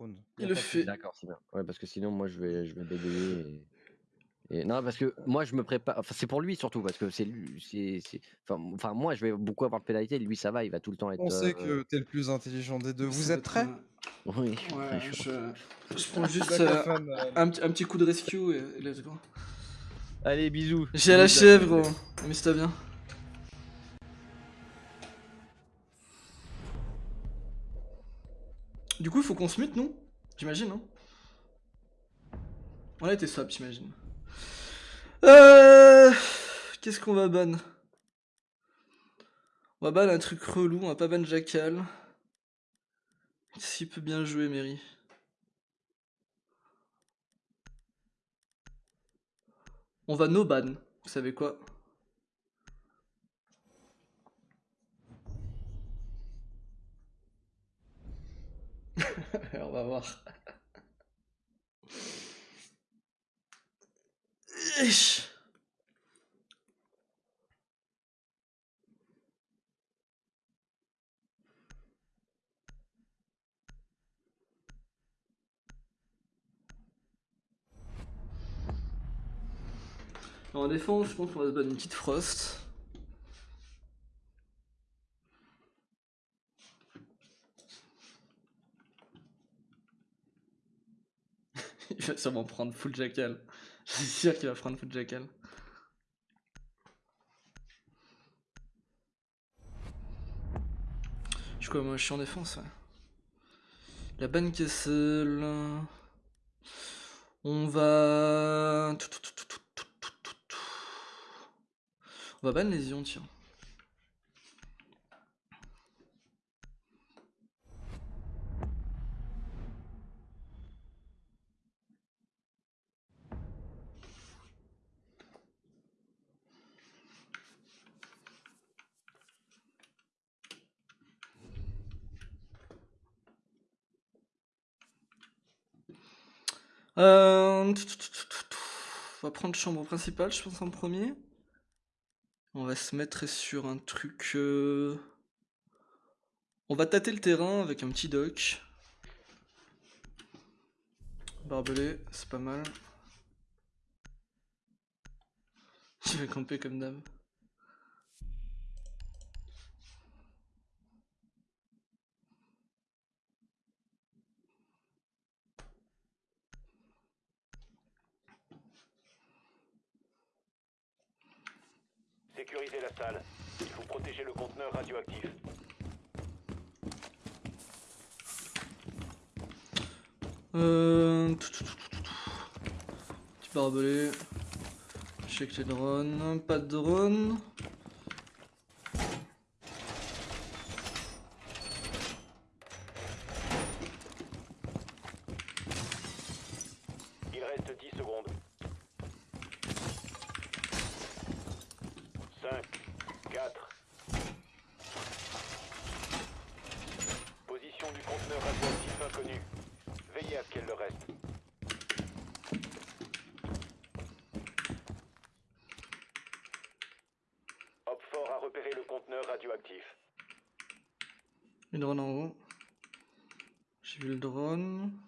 trône. Il le fait. D'accord, c'est bien. Ouais, parce que sinon, moi, je vais, je vais bégayer. Et... et- Non, parce que moi, je me prépare. Enfin, c'est pour lui surtout, parce que c'est lui. c'est- c'est- Enfin, enfin, moi, je vais beaucoup avoir de pénalité. Lui, ça va, il va tout le temps être. On sait euh, que t'es le plus intelligent des deux. Vous êtes prêts? Oui, je Ouais, prends juste euh, euh, un, petit- un petit coup de rescue et, et let's go. Allez, bisous. J'ai la chèvre, gros. Amuse-toi bien. Du coup, il faut qu'on se mute, nous J'imagine, non? On a été swap, j'imagine. Euh... Qu'est-ce qu'on va ban? On va ban un truc relou, on va pas ban Jackal. S'il peut bien jouer, Mary. On va no ban. Vous savez quoi? On va voir. En défense, je pense qu'on va se battre une petite frost. Il va sûrement prendre full jackal. Je suis sûr qu'il va prendre full jackal. Je suis quoi, moi je suis en défense, ouais. La ban Kessel. On va. On va ban les ions, tiens. Euh... On va prendre chambre principale, je pense, en premier. On va se mettre sur un truc... euh, On va tâter le terrain avec un petit dock. Barbelé, c'est pas mal. Je vais camper comme d'hab. Sécurisez la salle. Il faut protéger le conteneur radioactif. Euh... Petit barbelé. Check les drones. Pas de drone. Il reste 10 secondes. 5, 4. Position du conteneur radioactif inconnu. Veillez à ce qu'elle le reste. Hopfort a repéré le conteneur radioactif. Une drone en haut. J'ai vu le drone.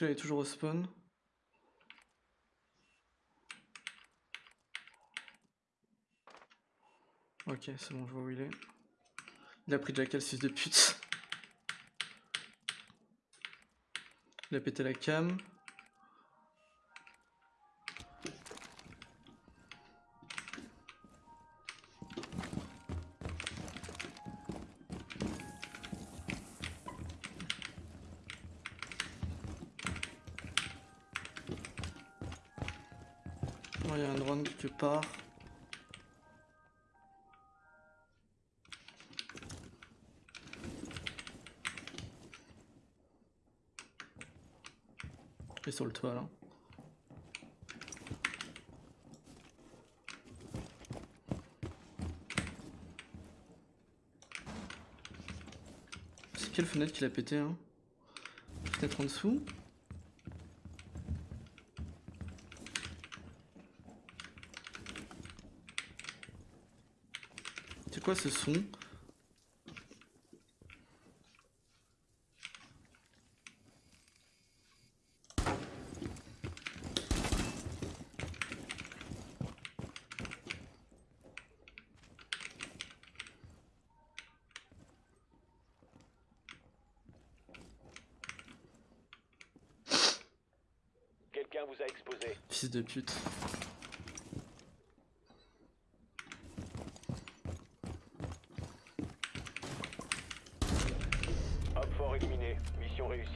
Qu'il est toujours au spawn. Ok, c'est bon, je vois où il est. Il a pris Jackal, fils de pute. Il a pété la cam. C'est quelle fenêtre qu'il a pété hein? Peut-être en dessous? C'est quoi ce son Quelqu'un vous a exposé. Fils de pute. Hop fort éliminé. Mission réussie.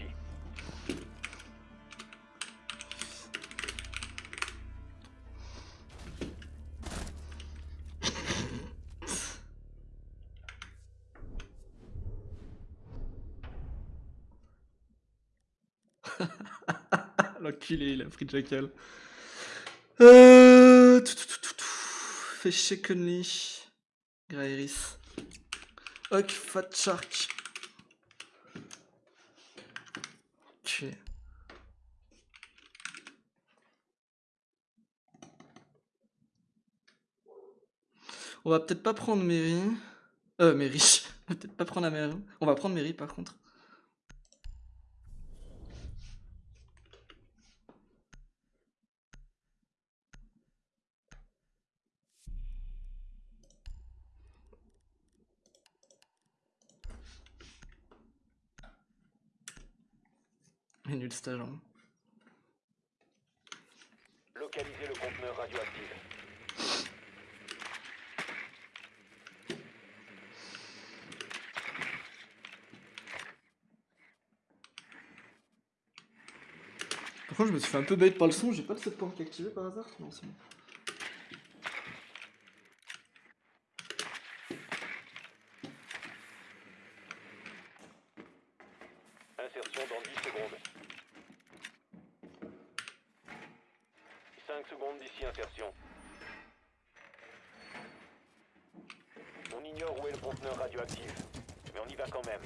L'enculé, il a pris Jackal. Euh... tout, tout, tout, tout, tout. Conley. Grairis. Ok, Fat Shark. On va peut-être pas prendre Mary. Euh, Mary. On va peut-être pas prendre la Mary. On va prendre Mary par contre. Hein. Localisez le conteneur radioactif. Par contre, je me suis fait un peu bait par le son. J'ai pas de set point activé par hasard? Non, c'est bon. Insertion dans 10 secondes. 5 secondes d'ici insertion. On ignore où est le conteneur radioactif, mais on y va quand même.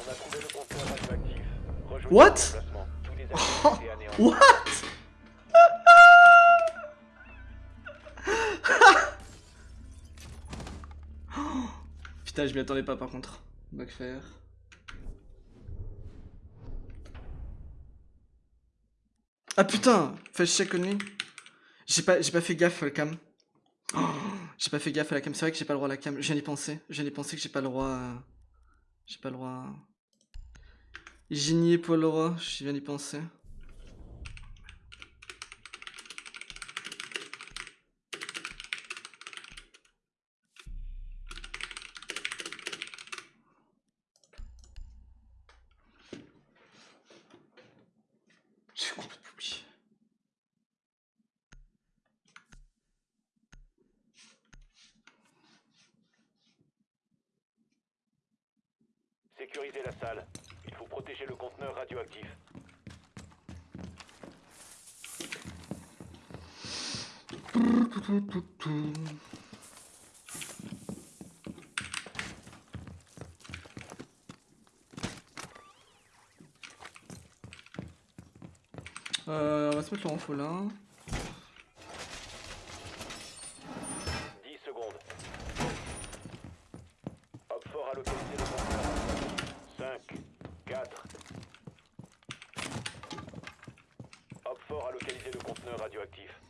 On a trouvé le conteneur radioactif. Rejoignez What? What? Putain, je m'y attendais pas par contre. Backfire. Ah putain Fais on me. J'ai pas, pas fait gaffe à la cam. J'ai pas fait gaffe à la cam. C'est vrai que j'ai pas le droit à la cam. Je viens d'y penser. Je viens d'y penser que j'ai pas le droit. J'ai pas le droit. J'ai nié Paul Leroy. Je viens d'y penser. Sécurisez la salle. Protéger le conteneur radioactif. Euh, on va se mettre le renfort là. 10 secondes. Hop fort à localiser le conteneur. 5, 4. Hop fort à localiser le conteneur radioactif.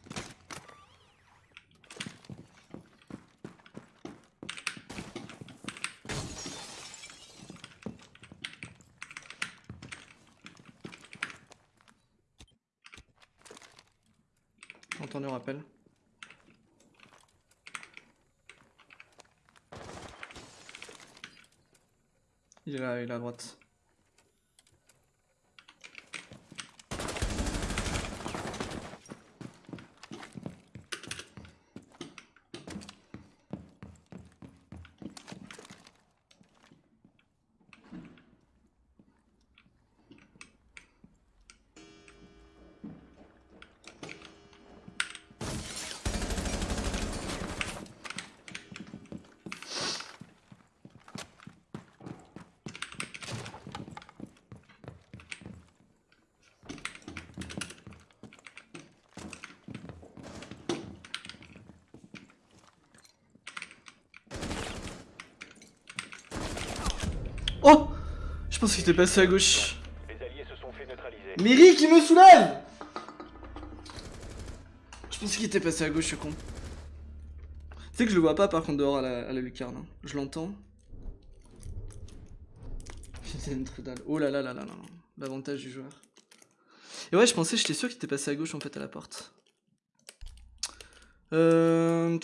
J'ai entendu un rappel. Il est là, il est à droite. Je pense qu'il était passé à gauche. Les alliés se sont fait neutraliser. Miri qui me soulève Je pense qu'il était passé à gauche, ce con. Tu sais que je le vois pas par contre dehors à la, à la lucarne. hein. Je l'entends. Putain, une trou dalle. Oh là là là là là. là. L'avantage du joueur. Et ouais, je pensais, j'étais sûr qu'il était passé à gauche en fait à la porte. Euh...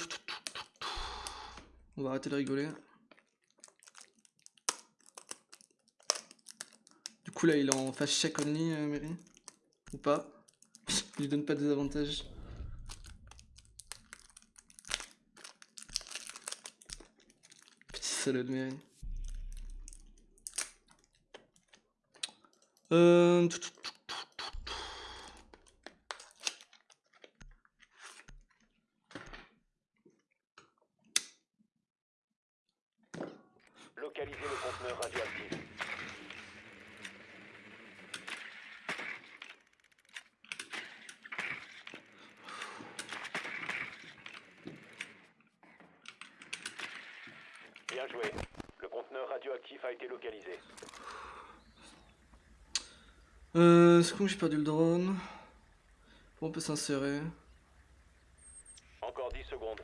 On va arrêter de rigoler. Coup là il est en fast check only, euh, Mary Ou pas Il lui donne pas des avantages. Petit salaud de Mary. Euh... Localisez le conteneur radioactif. Bien joué. Le conteneur radioactif a été localisé. Euh... C'est con que j'ai perdu le drone? Bon, on peut s'insérer? Encore 10 secondes.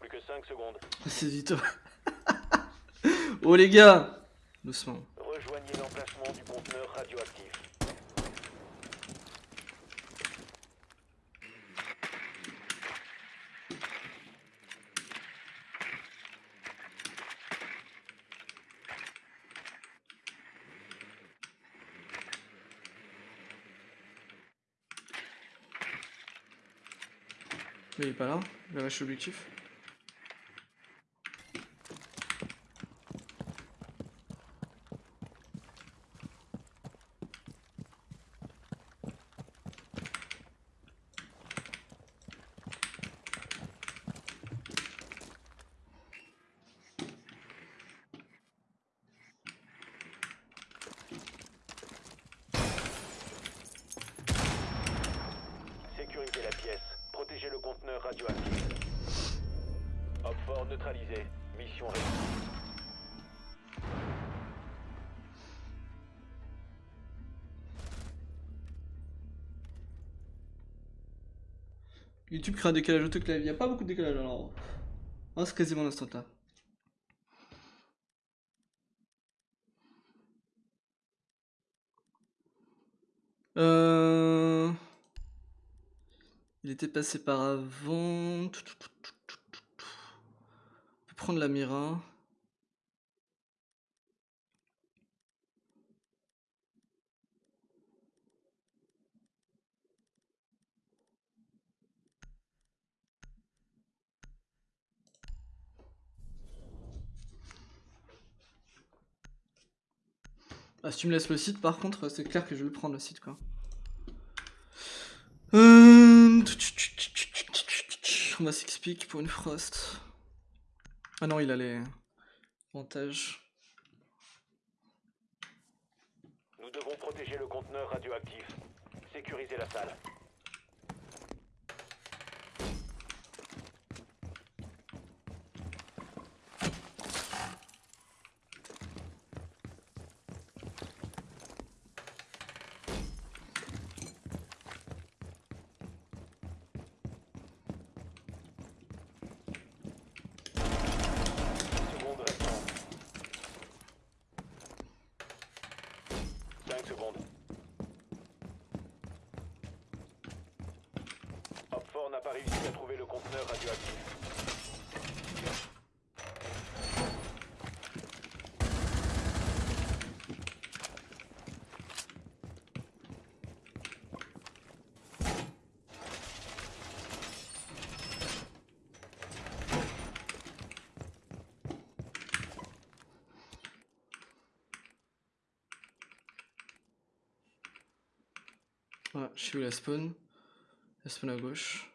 Plus que 5 secondes. C'est vite. oh les gars Doucement. Rejoignez l'emplacement du conteneur radioactif. Il est pas là Il a lâché YouTube crée un décalage auto clavier. Il n'y a pas beaucoup de décalage alors. Oh, c'est quasiment l'instant là. Euh... Il était passé par avant. On peut prendre la Mira. Ah, si tu me laisses le site, par contre, c'est clair que je vais prendre le site, quoi. Euh... On va s'expliquer pour une frost. Ah non, il a les avantages. Nous devons protéger le conteneur radioactif. Sécurisez la salle. secondes restantes. 5 secondes. Hopfort n'a pas réussi à trouver le conteneur radioactif. Ouais, je suis où la spawn? La spawn à gauche.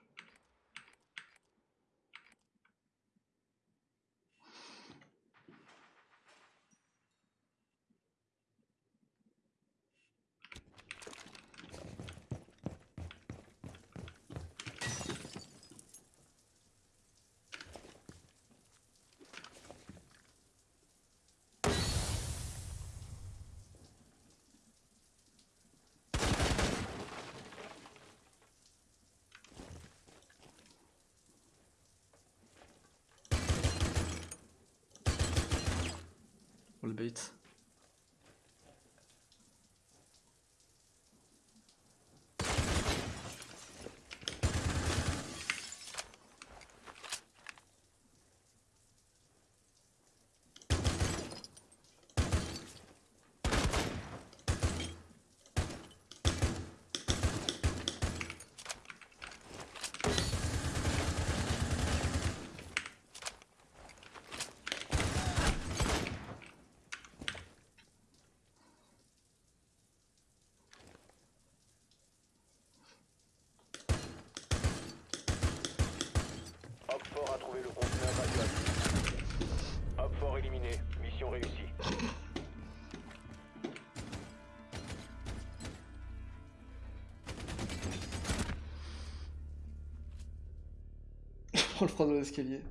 dans l'escalier.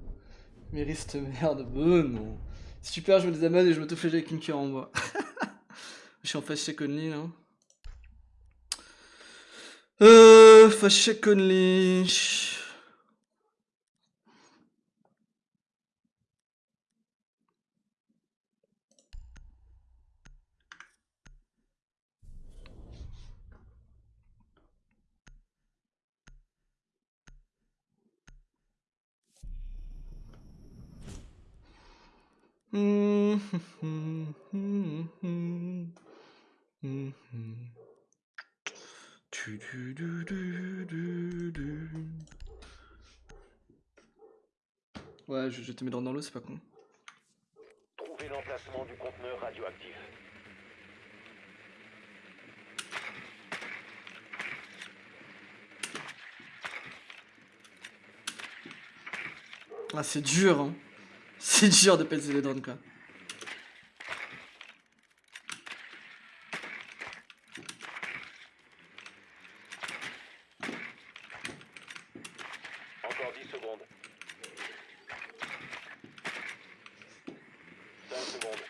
Mérite merde, ben non. Super, je me désamène et je me m'autoflège avec une cure en bois. je suis en face chez Conley, là. Euh, face chez Conley. Ouais, je vais jeter mes dents dans l'eau, c'est pas con. Trouvez l'emplacement du conteneur radioactif. Ah, c'est dur, hein. C'est dur de péter les drones, quoi. Encore 10 secondes. 5 secondes.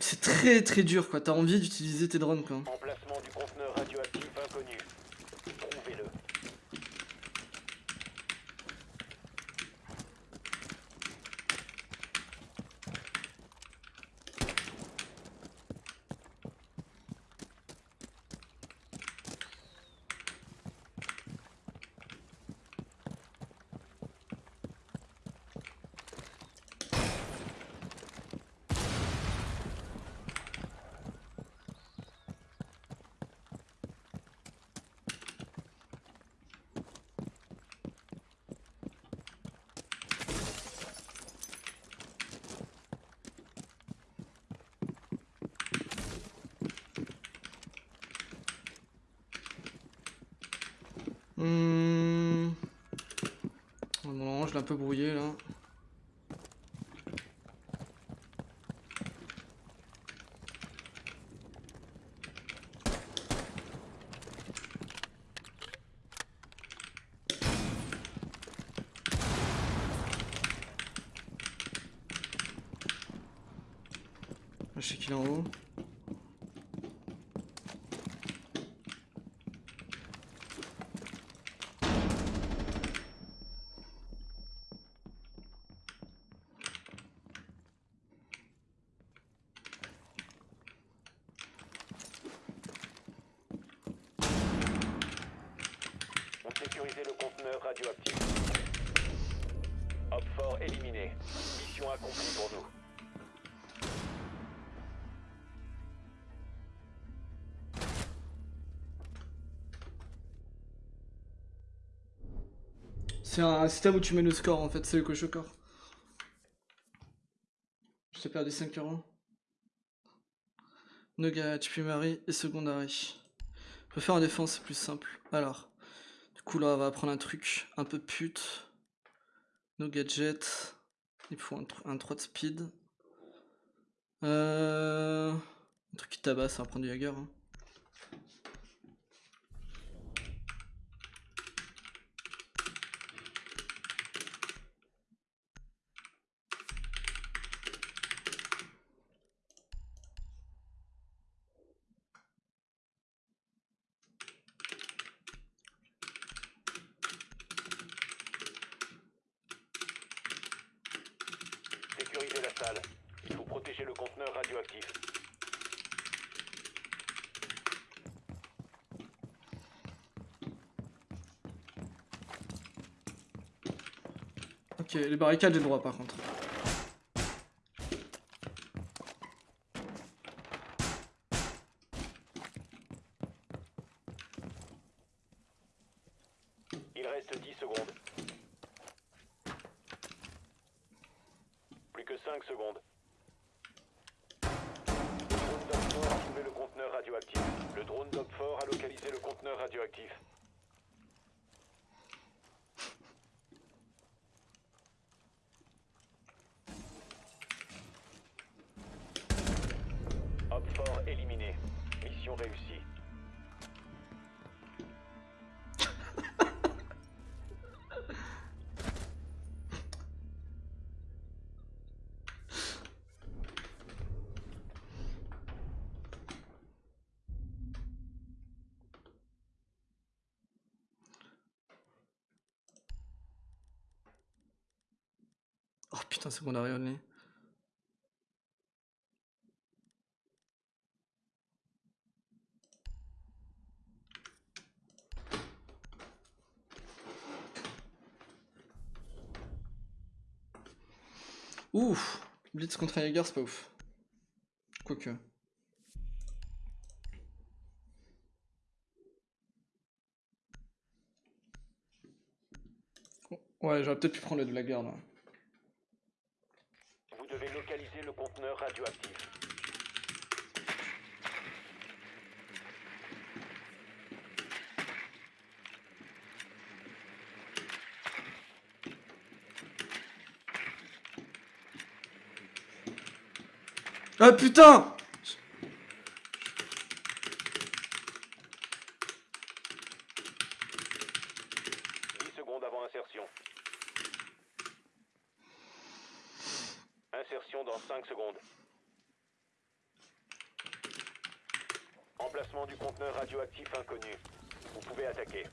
C'est très dur, quoi. T'as envie d'utiliser tes drones, quoi. Emplacement du conteneur radioactif inconnu. Trouvez-le. Hmm. Oh non, je l'ai un peu brouillé, C'est un système où tu mets le score en fait, c'est le coach au corps. Je t'ai perdu 5 euros. Nogat, puis Marie et Secondary. Je peux faire en défense, c'est plus simple. Alors, du coup là on va prendre un truc un peu pute. No gadget. Il faut un, un 3 de speed. Euh... Un truc qui tabasse, ça va prendre du Jagger. hein. Sécurisez la salle. Il faut protéger le conteneur radioactif. Barricades, j'ai le droit par contre. Only. Ouf Blitz contre un Jaeger, c'est pas ouf. Quoique. Ouais, j'aurais peut-être pu prendre le de la garde. Vous devez localiser le conteneur radioactif. Ah putain 10 secondes avant insertion. Insertion dans 5 secondes. Emplacement du conteneur radioactif inconnu. Vous pouvez attaquer.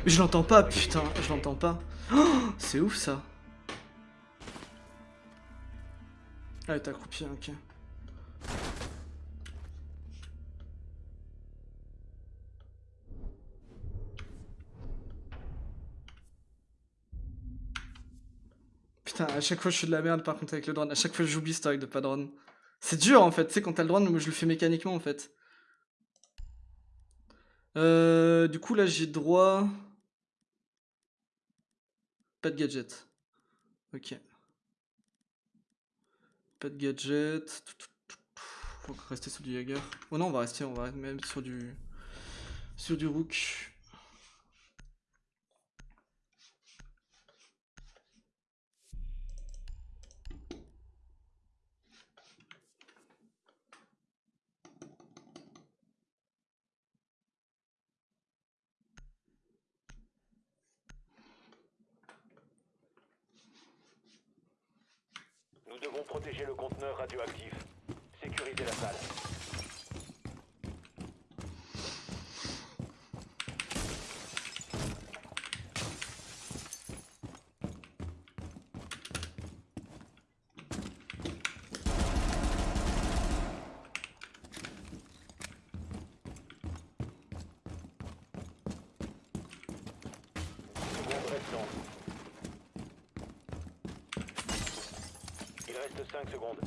Mais je l'entends pas, putain, je l'entends pas. Oh, c'est ouf ça. Ah, t'es accroupi, ok. Putain, à chaque fois je suis de la merde par contre avec le drone. À chaque fois j'oublie ce truc de pas drone. C'est dur en fait, tu sais, quand t'as le drone, moi je le fais mécaniquement en fait. Euh, du coup là j'ai droit. Pas de gadget. Ok. Pas de gadget. Faut rester sur du Jaeger. Oh non, on va rester, on va même sur du. Sur du Rook. Nous devons protéger le conteneur radioactif. Sécuriser la salle. Seconde restant. Il reste 5 secondes.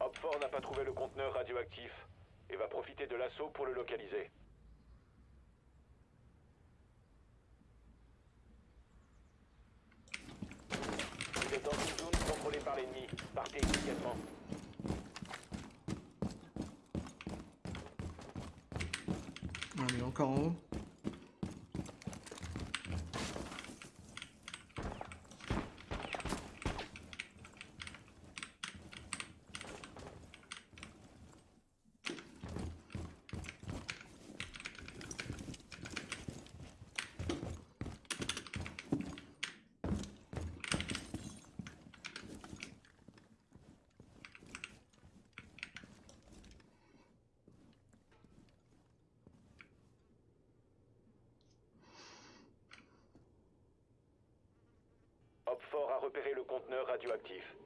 Hopford n'a pas trouvé le conteneur radioactif et va profiter de l'assaut pour le localiser. Vous êtes dans une zone contrôlée par l'ennemi. Partez immédiatement. Ah, mais a repéré le conteneur radioactif.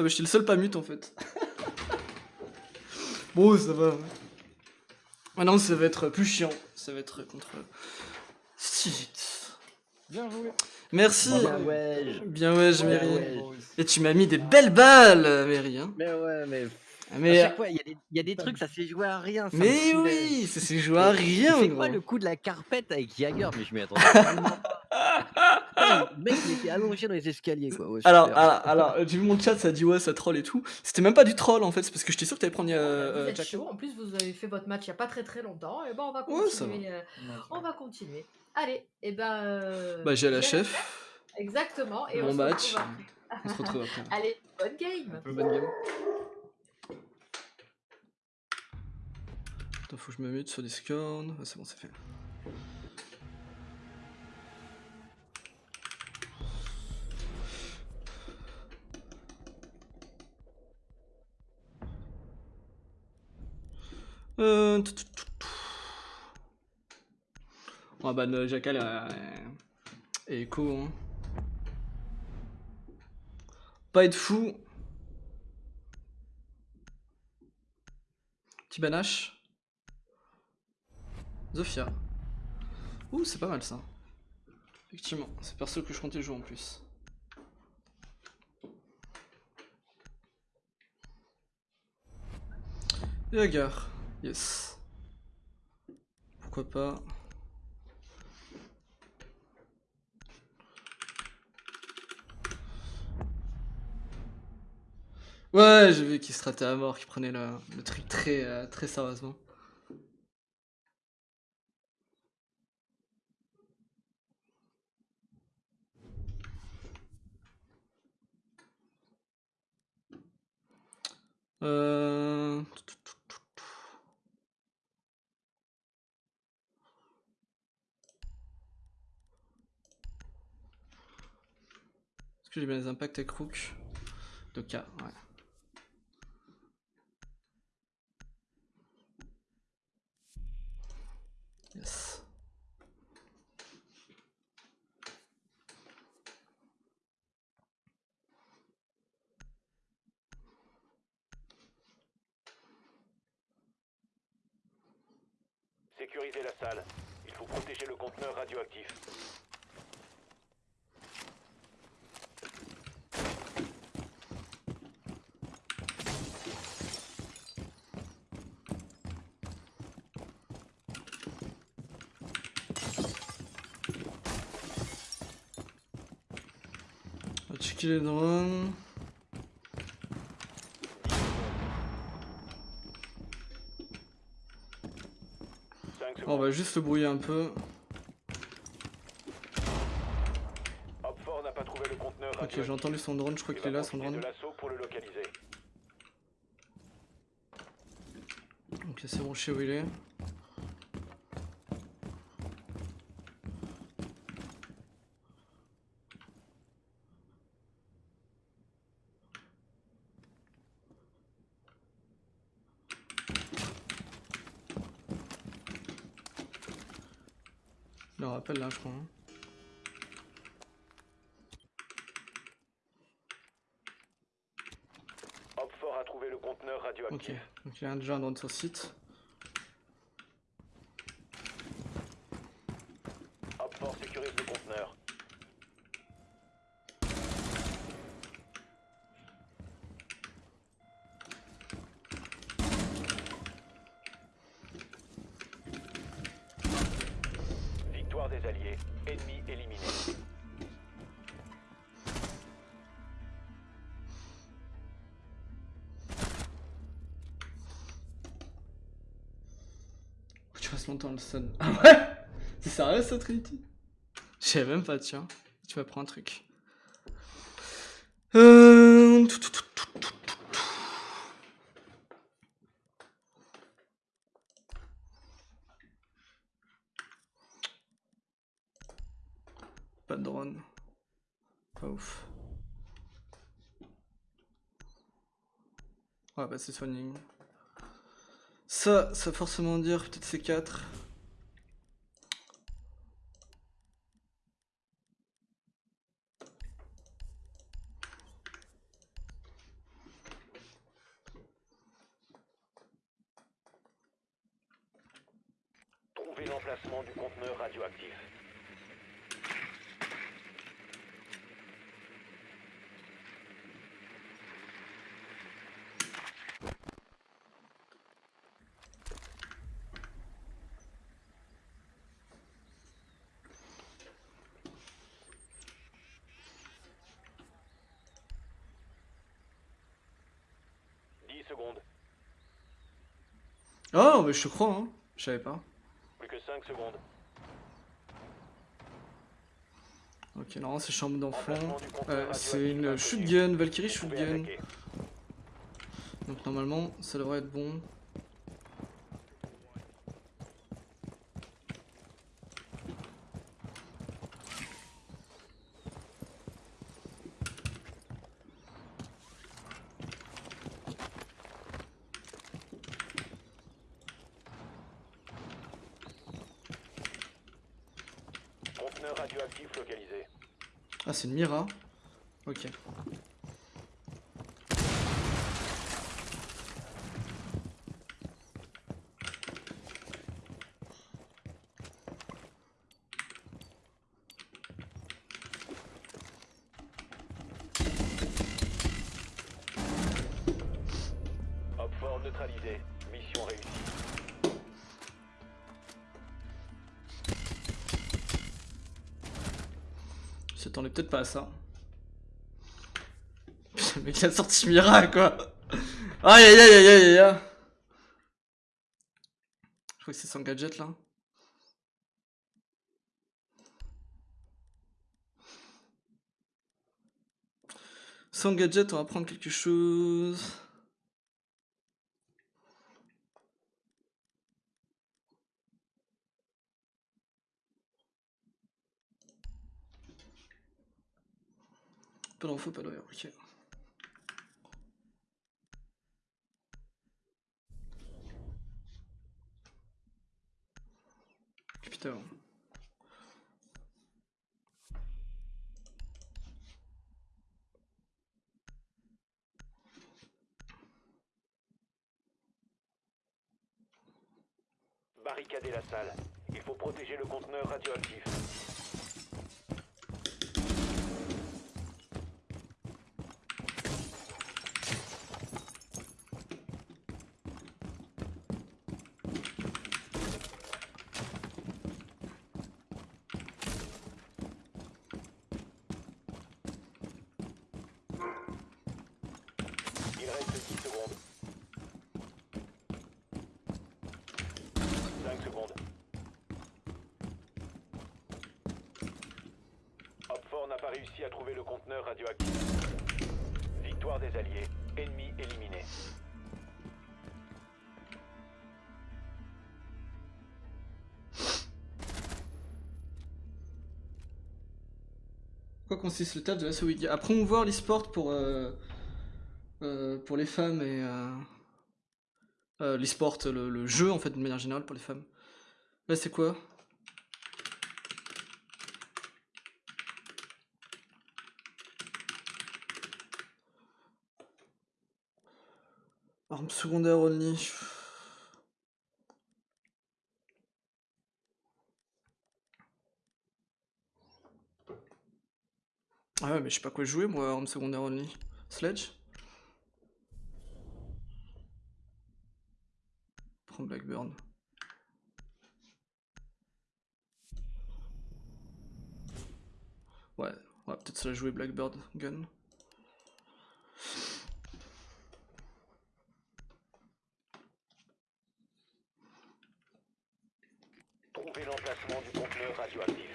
Ah bah j'étais le seul pas mute en fait. bon ça va. Maintenant ça va être plus chiant. Ça va être contre Steve. Bien joué. Merci. Bien ouais. Bien ouais, je Ouais, mérite. ouais. Et tu m'as mis des belles balles, Mary. Hein. Mais ouais, mais. À Mais, chaque fois, il y, a des- il y a des trucs, ça s'est joué à rien. ça mais oui, ça s'est joué à rien, C'est quoi le coup de la carpette avec Jagger? Mais je m'y attendais. Le mec, il était allongé dans les escaliers, quoi. Ouais, Alors, alors, alors, j'ai vu mon chat, ça dit ouais, ça troll et tout. C'était même pas du troll en fait, c'est parce que j'étais sûr que t'allais prendre euh, vous euh, êtes Jack. chaud. En plus, vous avez fait votre match il n'y a pas très très longtemps. Et ben, on va Ouais, continuer. euh, on va continuer. Allez, et ben. euh, Bah, j'ai à la chef. Exactement. Et Mon on se match. retrouve après. On se retrouve après. Allez, bonne game. peu bonne game. Attends, faut que je me mute sur Discord. Ah, c'est bon, c'est fait. Euh... tout. On va ban Jackal euh, et Echo. Hein. Pas être fou. Petit banache. Zofia. Ouh, c'est pas mal ça. Effectivement, c'est perso que je comptais jouer en plus. Et Agar, yes. Pourquoi pas. Ouais, j'ai vu qu'il se traitait à mort, qu'il prenait le, le truc très, euh, très sérieusement. Euh... Les impacts avec Rook Doka, ouais. Yes. Sécurisez la salle. Il faut protéger le conteneur radioactif. On va checker les drones. Cinq On secondes. va juste le brouiller un peu. Ok, j'ai entendu son drone, je crois Il qu'il est là son drone. Ok, c'est bon, je sais où il est. Le rappel là, je crois. hein. Opfort a trouvé le conteneur Ok, radioactif. donc il y a un drone sur site. Ah ouais? C'est sérieux ça, Trinity? Je même pas, tiens. Tu vas prendre un truc. Euh... Pas de drone. Pas ouf. Ouais, bah c'est soigné. Ça, ça forcément dire peut-être C4. Mais je te crois, hein. Je savais pas. Plus que 5 secondes. Ok, non, c'est chambre d'enfant. Euh, c'est une shotgun, Valkyrie shotgun. Donc normalement, ça devrait être bon. Conteneur radioactif localisé. Ah, c'est une Mira. Ok. Opfort neutralisé. Mission réussie. Je s'attendais peut-être pas à ça. Putain, mec il a sorti Mira quoi. Aïe aïe aïe aïe aïe aïe. Je crois que c'est son gadget là. Sans gadget, on va prendre quelque chose. Pas d'ailleurs, ok. Putain. Barricader la salle. Il faut protéger le conteneur radioactif. Il reste 10 secondes. 5 secondes. Pas réussi à trouver le conteneur radioactif. Victoire des Alliés. Ennemi éliminé. Quoi consiste le taf de la Wiki À promouvoir l'e-sport pour, euh, euh, pour les femmes et. Euh, euh, l'e-sport, le, jeu en fait, de manière générale pour les femmes. Là, c'est quoi? Arme secondaire only. Ah ouais, mais je sais pas quoi jouer moi, arme secondaire only. Sledge? Prends Blackburn. Ouais, peut-être se la jouer Blackbird Gun. L'emplacement du conteneur radioactif.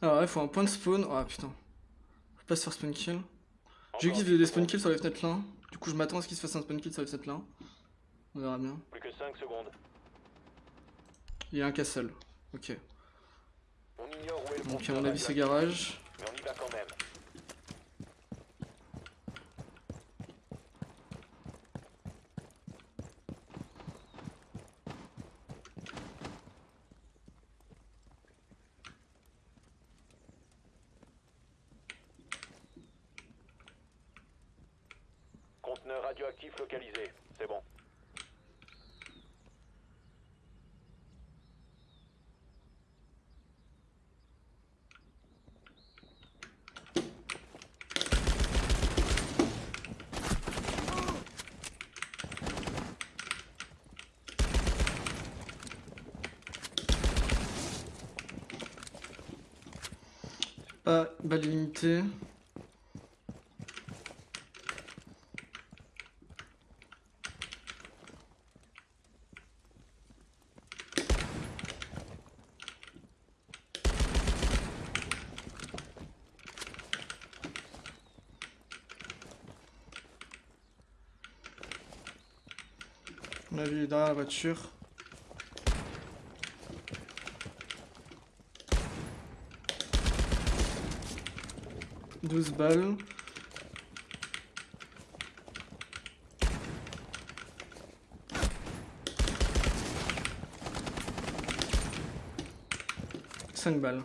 Alors là, il faut un point de spawn. Ah putain. Faut pas se faire spawn kill. J'ai vu qu'il faisait des spawn kills sur les fenêtres là. Du coup, je m'attends à ce qu'il se fasse un spawn kill sur les fenêtres là. On verra bien. Plus que 5 secondes. Il y a un castle. Ok. On ignore où est le Donc, à mon avis, c'est garage. Mais on y va quand même. Conteneur radioactif localisé. C'est bon. Pas On a vu derrière la voiture. Douze balles. Cinq balles.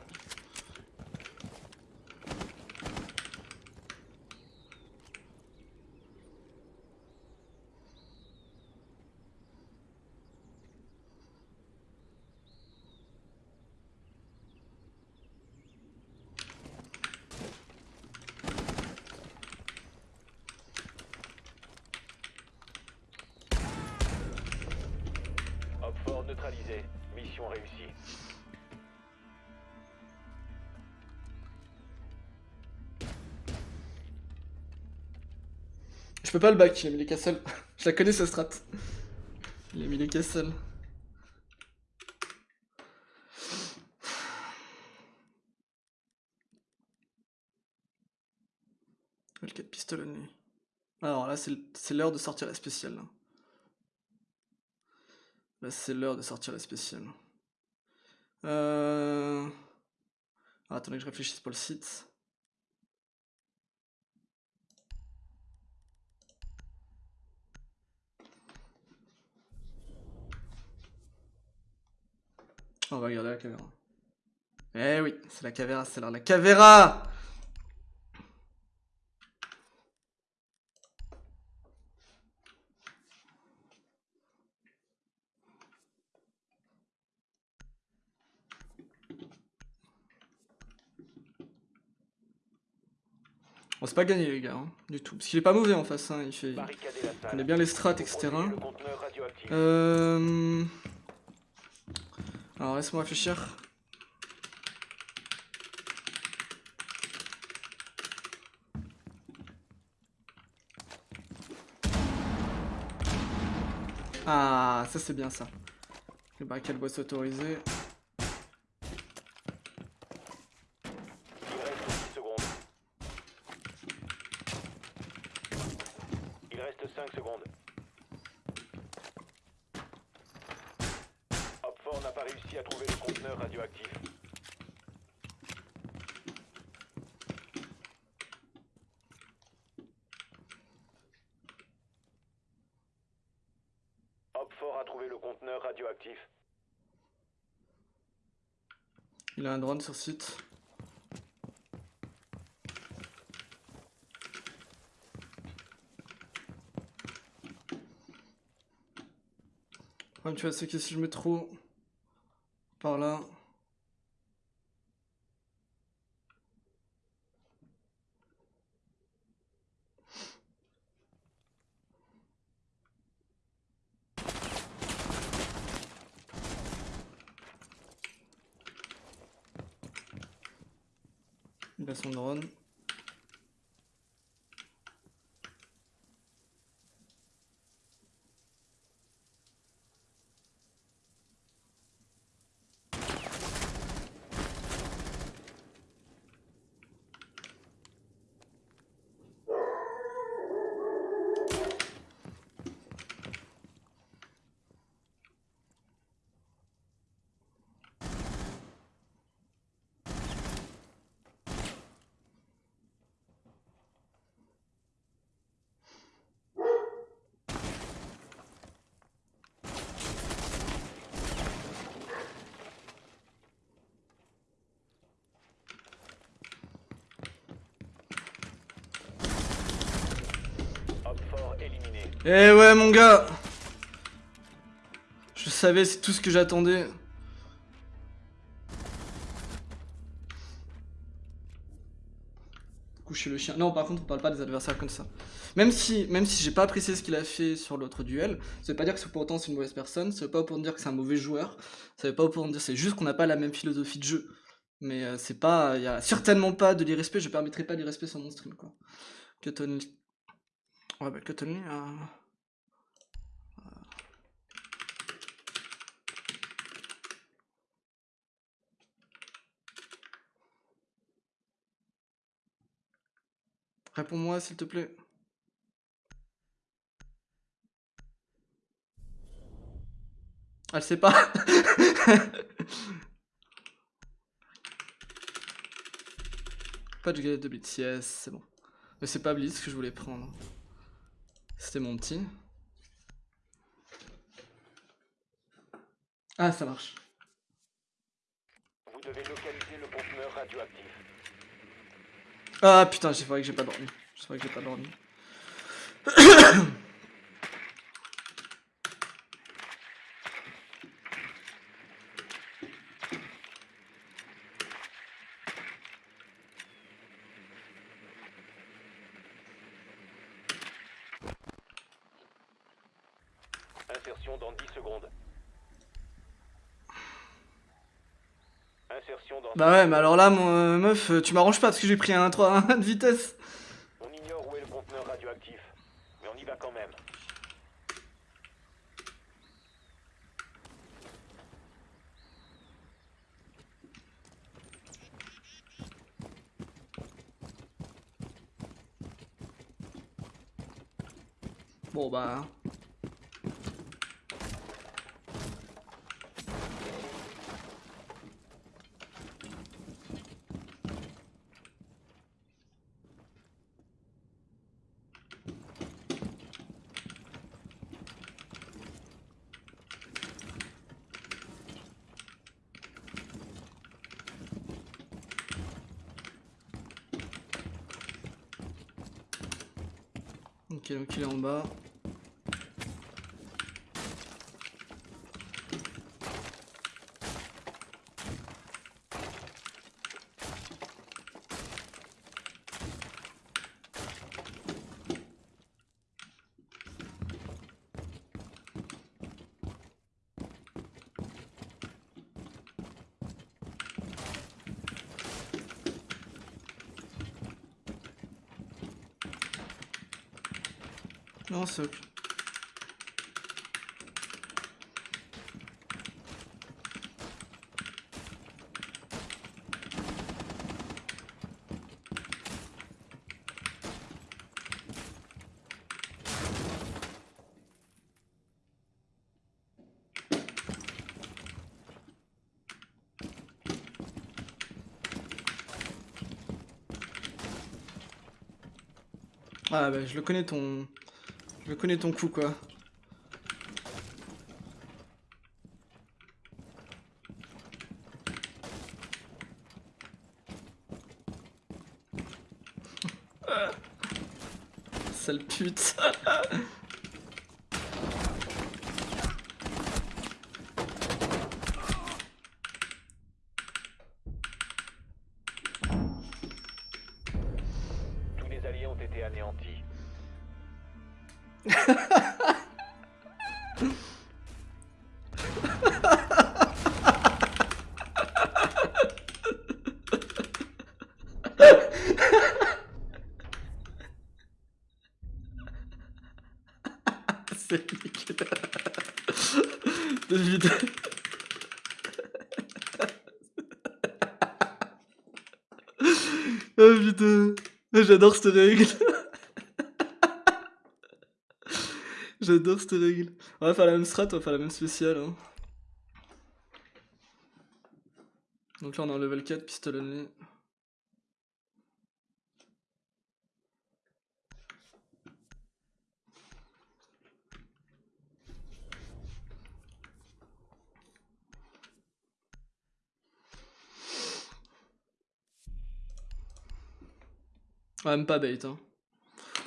Peux pas le back, il a mis les castles. Je la connais sa strat. Il a mis les castles. Le 4 pistolet. Alors là, c'est l'heure de sortir la spéciale. Là, c'est l'heure de sortir la spéciale. Euh... attendez que je réfléchisse pour le site. On va regarder la caméra. Eh oui, c'est la caméra, c'est de la caméra On s'est pas gagné les gars, hein, du tout. Parce qu'il est pas mauvais en face, hein, il fait... Il connaît bien les strats, etc. Euh... Alors laisse-moi réfléchir. Ah, ça c'est bien ça. Le barricade boisse autorisé. Il reste 10 secondes. Il reste 5 secondes. Hopfort n'a pas réussi à trouver le conteneur radioactif. Op4 a trouvé le conteneur radioactif. Il a un drone sur site. Le problème, tu vois, c'est que si je mets trop par là. Il a son drone. Op4 éliminé. Eh ouais, mon gars Je savais, c'est tout ce que j'attendais. Coucher le chien. Non, par contre, on parle pas des adversaires comme ça. Même si, même si j'ai pas apprécié ce qu'il a fait sur l'autre duel, ça veut pas dire que pour autant c'est une mauvaise personne, ça veut pas pour dire que c'est un mauvais joueur, ça veut pas pour dire, c'est juste qu'on n'a pas la même philosophie de jeu. Mais euh, c'est pas, il y a certainement pas de l'irrespect, je permettrai pas d'irrespect sur mon stream, quoi. Cotton... Ouais, bah, Cotton Lee, euh, Réponds-moi, s'il te plaît. Elle sait pas. pas de galette de blitz, yes, c'est bon. Mais c'est pas blitz que je voulais prendre. C'était mon petit. Ah, ça marche. Vous devez localiser le conteneur radioactif. Ah putain, j'ai vrai que j'ai pas dormi. C'est vrai que j'ai pas dormi. Insertion dans 10 secondes. Insertion dans... Bah ouais, mais alors là, mon euh, meuf, euh, tu m'arranges pas parce que j'ai pris un 3 1 de vitesse. On ignore où est le conteneur radioactif, mais on y va quand même. Bon bah. Ok, donc il est en bas. Ah bah je le connais ton... Je connais ton coup quoi. David. oh putain. J'adore cette règle. J'adore cette règle. On va faire la même strat, on va faire la même spéciale. hein. Donc là on est en level 4, pistolet Ouais, même pas bait. Hein.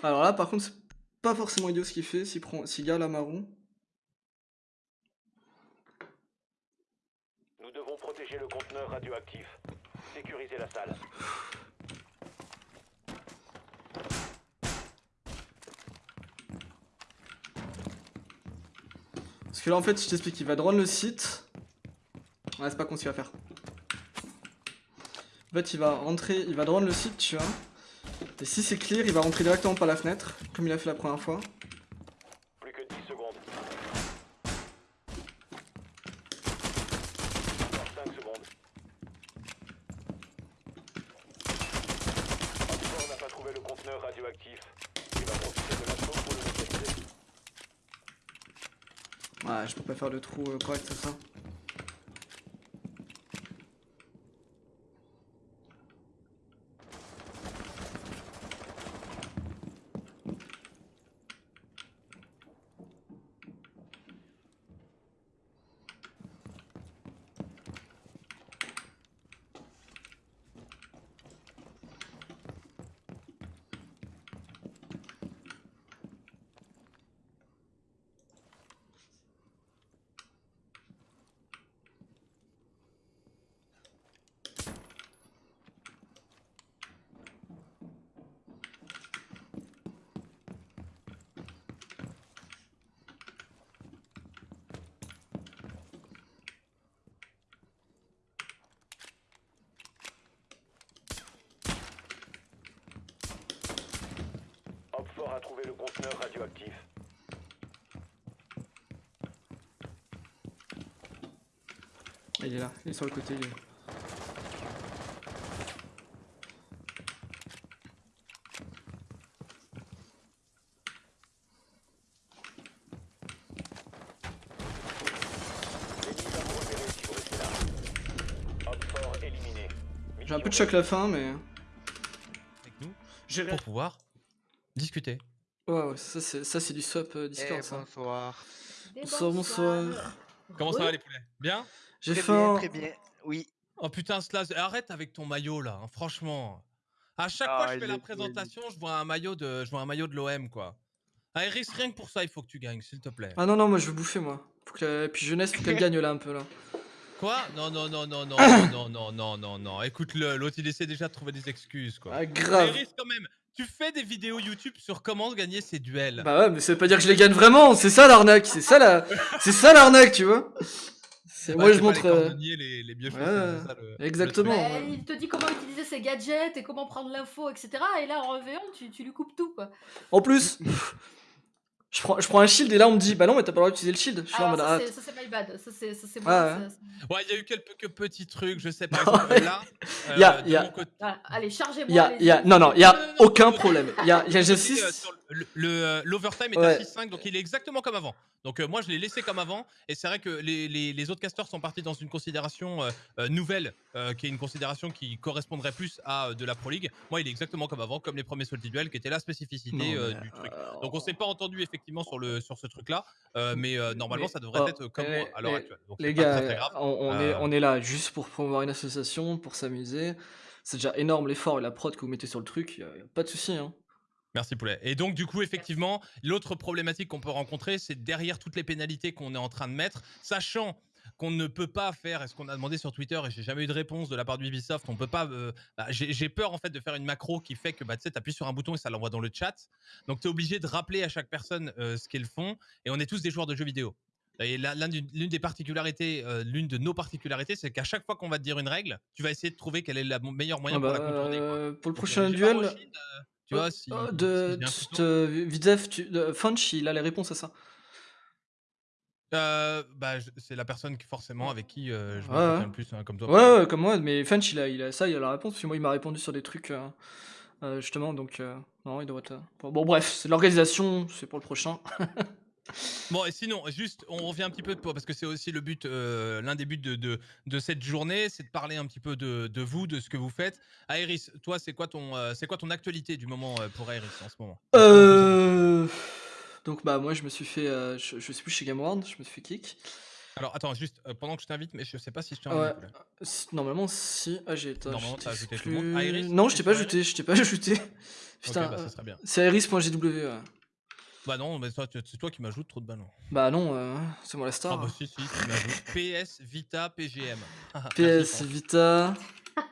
Alors là, par contre, c'est pas forcément idiot ce qu'il fait. S'il prend, s'il garde la marron. Nous devons protéger le conteneur radioactif. Sécuriser la salle. Parce que là, en fait, je t'explique, il va drone le site. Ouais, c'est pas con ce qu'il va faire. En fait, il va rentrer, il va drone le site, tu vois. Et si c'est clear, il va rentrer directement par la fenêtre, comme il a fait la première fois. Plus que 10 secondes. Encore 5 secondes. Oxford n'a pas trouvé le conteneur radioactif. Il va profiter de l'assaut pour le localiser. Ouais, je peux pas faire le trou euh, correct, c'est ça. Oxford a trouvé le conteneur radioactif. Il est là, il est sur le côté. éliminé. J'ai un peu de choc la fin, mais. avec nous J'ai pour pouvoir discuter. Ouais, ouais, ça c'est, ça, c'est du swap euh, Discord, Eh, ça. bonsoir. Bonsoir, bonsoir. Comment ça va les poulets? Bien? J'ai Très faim. bien, très bien. Oui. Oh putain, Slash, arrête avec ton maillot là, hein, franchement. À chaque Ah, fois que je il fais la présentation, je vois un maillot de, je vois un maillot de l'OM quoi. Ah, Iris, rien que pour ça, il faut que tu gagnes, s'il te plaît. Ah non, non, moi je veux bouffer, moi. Faut que... Et puis jeunesse, faut qu'elle gagne là un peu là. Quoi? Non, non, non, non, non, non, non, non, non, non. Écoute-le, l'autre il essaie déjà de trouver des excuses quoi. Ah, grave. Iris, quand même, tu fais des vidéos YouTube sur comment gagner ses duels. Bah ouais, mais ça veut pas dire que je les gagne vraiment, c'est ça l'arnaque, c'est ça la... c'est ça l'arnaque, tu vois. Bah, Moi je montre... les euh, cordonniers, les, les mieux chaussés, ouais, c'est ça, le- le exactement. Bah, il te dit comment utiliser ses gadgets et comment prendre l'info, etc. Et là, en V1, tu, tu lui coupes tout, quoi. En plus, je prends, je prends un shield et là on me dit, bah non, mais t'as pas le droit d'utiliser le shield. Je suis en ça, ah, c'est- ça, c'est my bad. Ça, c'est ça, c'est Ouais, moi. ouais. il y a eu quelques petits trucs, je sais pas. Non, exemple, là, y a- euh, y a- mon côté- Voilà, allez, chargez-moi. il y a, a... Non, non, il y a non, non, aucun non, problème. Il y a, il y a Je G6. dis, sur le- L'overtime est Ouais. à 6-5, donc il est exactement comme avant. Donc euh, moi, je l'ai laissé comme avant. Et c'est vrai que les, les- les autres casteurs sont partis dans une considération euh, euh, nouvelle, euh, qui est une considération qui correspondrait plus à euh, de la Pro League. Moi, il est exactement comme avant, comme les premiers Salty Duel, qui était la spécificité euh, du truc. Donc on s'est pas entendu effectivement sur, le, sur ce truc-là, euh, mais euh, normalement, Mais- ça devrait oh, être comme à l'heure actuelle. Donc Les gars, très, très grave. on, on est, Euh, on est là juste pour promouvoir une association, pour s'amuser. c'est déjà énorme l'effort et la prod que vous mettez sur le truc, y a, y a pas de souci. Hein. Merci Poulet. Et donc du coup, effectivement, l'autre problématique qu'on peut rencontrer, c'est derrière toutes les pénalités qu'on est en train de mettre, sachant qu'on ne peut pas faire, et ce qu'on a demandé sur Twitter, et j'ai jamais eu de réponse de la part d'Ubisoft, on peut pas. euh, bah, j'ai peur en fait de faire une macro qui fait que bah, tu appuies sur un bouton et ça l'envoie dans le chat. Donc tu es obligé de rappeler à chaque personne euh, ce qu'ils font, et on est tous des joueurs de jeux vidéo. Et l'une des particularités, euh, l'une de nos particularités, c'est qu'à chaque fois qu'on va te dire une règle, tu vas essayer de trouver quel est le meilleur moyen Ah pour bah, la contourner. quoi. euh, pour le prochain duel, tu vois, si, euh, si de, couteau. de, de, Funch, il a les réponses à ça. Euh, bah, je- c'est la personne qui, forcément avec qui euh, je Ouais, m'entretiens ouais. le plus, hein, comme toi. Ouais, ouais, comme moi, mais Funch, il a, il a ça, il a la réponse, parce que moi, il m'a répondu sur des trucs, euh, euh, justement, donc, euh, non, il doit être... euh, Bon, bon, bref, c'est l'organisation, c'est pour le prochain. Bon, et sinon, juste, on revient un petit peu, de- parce que c'est aussi le but, euh, l'un des buts de, de, de cette journée, c'est de parler un petit peu de, de vous, de ce que vous faites. Aéris, toi, c'est quoi ton, euh, c'est quoi ton actualité du moment euh, pour Aéris en ce moment? Euh... Donc, bah, moi, je me suis fait... euh, je, je suis plus chez GameWorld, je me suis fait kick. Alors, attends, juste, euh, pendant que je t'invite, mais je sais pas si je t'ai Ouais. invité. Si- Normalement, si... Ah, j'ai... attends, Normalement, je t'as ajouté tout le monde. Iris, Non, je t'es t'ai pas sur ajouté, je t'ai pas ajouté. Ok, Putain, bah, euh, ça serait bien. c'est iris.gw, ouais. Bah non, mais toi, tu- c'est toi qui m'ajoutes trop de ballons. Bah non, euh, c'est moi la Ah star. bah si, si, tu m'ajoutes. PS, Vita, PGM. Ah, PS, Vita.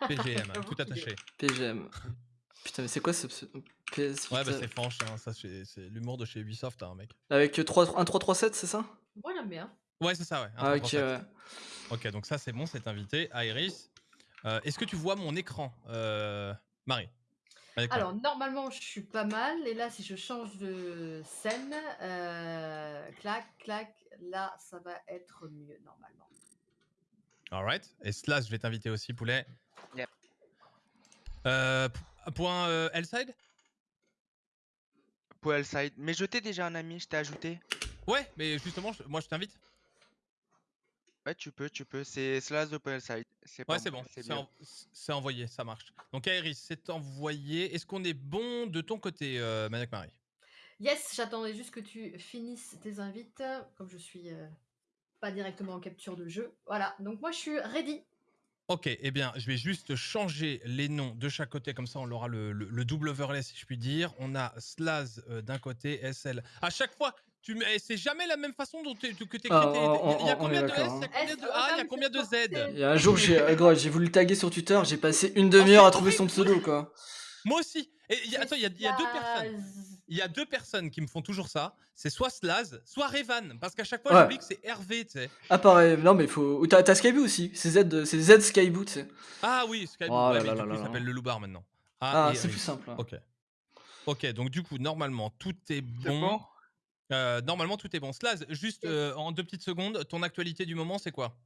PGM, J'avoue tout attaché. PGM. Putain, mais c'est quoi ce PS Ouais, bah c'est franche, hein, ça c'est c'est l'humour de chez Ubisoft, hein, mec. Avec 3, 1 3 3 7, c'est ça? Moi, j'aime bien. Ouais, c'est ça, ouais. Ah, ok, 337. ouais. Ok, donc ça c'est bon, c'est invité. Iris, Euh, est-ce que tu vois mon écran, euh, Marie? Alors, normalement, je suis pas mal. Et là, si je change de scène, euh, clac, clac, là, ça va être mieux, normalement. Alright. Et Slash, je vais t'inviter aussi, poulet. Yep. Euh, point euh, Hellside? Pour Hellside. Mais je t'ai déjà un ami, je t'ai ajouté. Ouais, mais justement, je- moi je t'invite. Ouais, tu peux, tu peux. C'est Slash de. C'est pas Ouais, c'est bon, c'est c'est bien. en- c'est envoyé, ça marche. Donc Iris, c'est envoyé. Est-ce qu'on est bon de ton côté, euh, Maniac Marie Yes, j'attendais juste que tu finisses tes invites, comme je suis euh, pas directement en capture de jeu. Voilà, donc moi, je suis ready. Ok, eh bien, je vais juste changer les noms de chaque côté, comme ça on aura le, le- le double overlay, si je puis dire. On a Slaz euh, d'un côté, SL. À chaque fois, tu eh, c'est jamais la même façon dont tu que. Ah, tes- Il y a combien de S, il y a hein. combien de A, il y a combien de Z. Il y a un jour, j'ai euh, gros, j'ai voulu le taguer sur Twitter, j'ai passé une demi-heure à trouver son pseudo, quoi. Moi aussi. Et il y a- attends, il y a, il y a deux personnes. Il y a deux personnes qui me font toujours ça. C'est soit Slaz, soit Revan. Parce qu'à chaque fois, Ouais. j'oublie que c'est Hervé, tu sais. Ah, pareil, non, mais faut. ou T'as t'as Skyboot aussi, c'est Z, c'est Z Skyboot, tu sais. Ah oui, Skype. Oh ouais, là mais là du là coup, là il s'appelle le Loubar maintenant. Ah, et c'est plus simple. hein. Ok. Ok, donc du coup, normalement, tout est bon. bon? Euh, normalement, tout est bon. Slaz, juste euh, en deux petites secondes, ton actualité du moment, c'est quoi?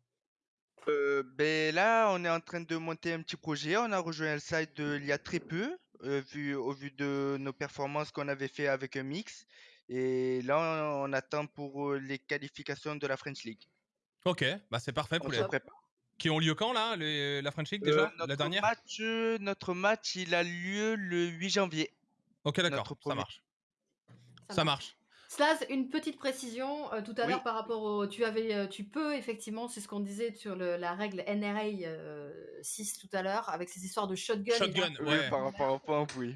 Euh, ben là, on est en train de monter un petit projet. On a rejoint Hellside euh, il y a très peu, euh, vu, au vu de nos performances qu'on avait fait avec un mix. Et là, on, on attend pour euh, les qualifications de la French League. Ok, bah c'est parfait On pour se les... Qui ont lieu quand là les- La French League Euh, déjà notre, La dernière? match, euh, notre match, il a lieu le 8 janvier. Ok, d'accord, ça marche. Ça Ça marche. marche. Slaz, une petite précision euh, tout à Oui. l'heure par rapport au. Tu avais, euh, tu peux effectivement, c'est ce qu'on disait sur le- la règle NRA euh, 6 tout à l'heure, avec ces histoires de shotgun. et Shotgun. Oui, Ouais. par rapport au point, oui.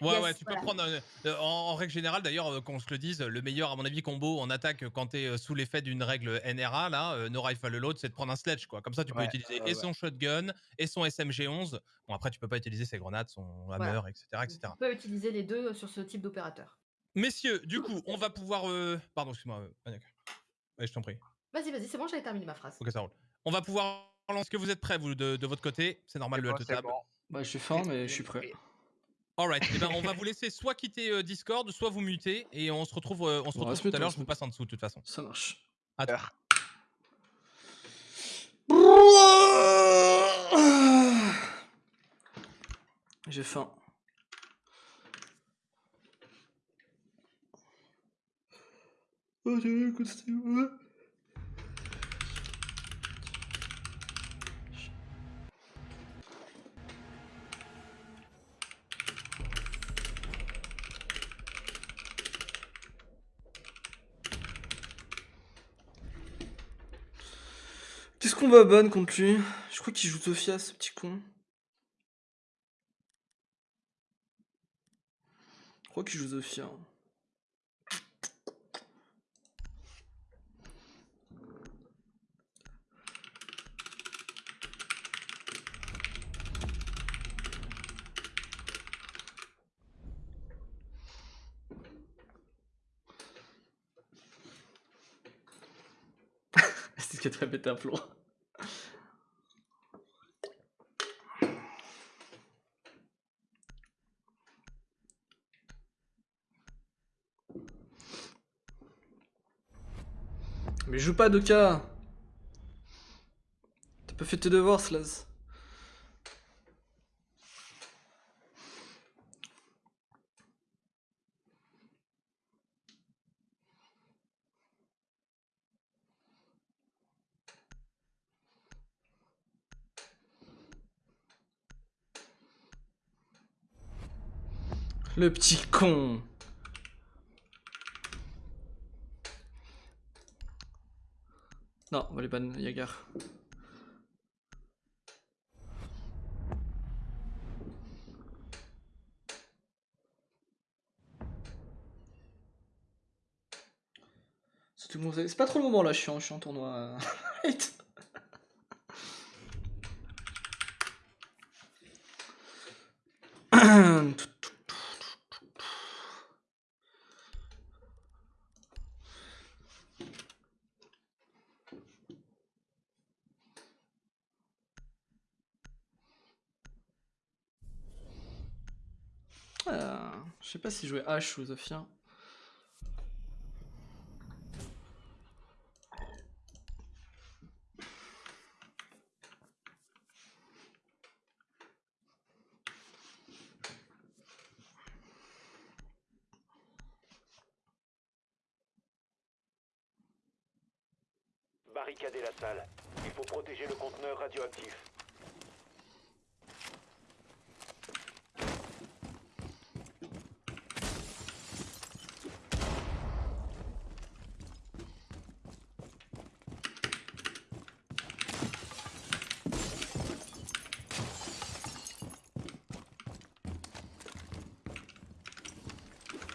Ouais, Yes, ouais, tu voilà. peux prendre. euh, euh, en, en règle générale, d'ailleurs, euh, qu'on se le dise, le meilleur, à mon avis, combo en attaque euh, quand t'es euh, sous l'effet d'une règle NRA, là, euh, no rifle load, c'est de prendre un sledge, quoi. Comme ça, tu peux utiliser et ouais. son shotgun et son SMG11. Bon, après, tu peux pas utiliser ses grenades, son hammer, Voilà. etc., etc. Tu peux utiliser les deux sur ce type d'opérateur. Messieurs, du coup, on va pouvoir. euh, Pardon, excuse-moi, euh, Maniac. Je t'en prie. Vas-y, vas-y, c'est bon, j'avais terminé ma phrase. Ok, ça roule. On va pouvoir. Est-ce que vous êtes prêts, vous, de, de votre côté? C'est normal, le bon, halte c'est table. bon. Bah, je suis faim, mais je suis prêt. Alright, eh ben, on va vous laisser soit quitter euh, Discord, soit vous muter, et on se retrouve, euh, on se On retrouve reste tout à l'heure. Je vous passe en dessous, de toute façon. Ça marche. À tout. Heure. J'ai faim. Oh, j'ai. Qu'est-ce qu'on va ban contre lui Je crois qu'il joue Sofia, ce petit con. Je crois qu'il joue Sofia. Hein. A très pété un plomb. Mais joue pas Doka T'as pas fait tes devoirs, Slaz. Le petit con Non, on va les ban Yagar. C'est pas trop le moment là, je suis en, je suis en tournoi. Arrête. Euh, je sais pas si jouer H ou Zofia. Barricadez la salle. Il faut protéger le conteneur radioactif.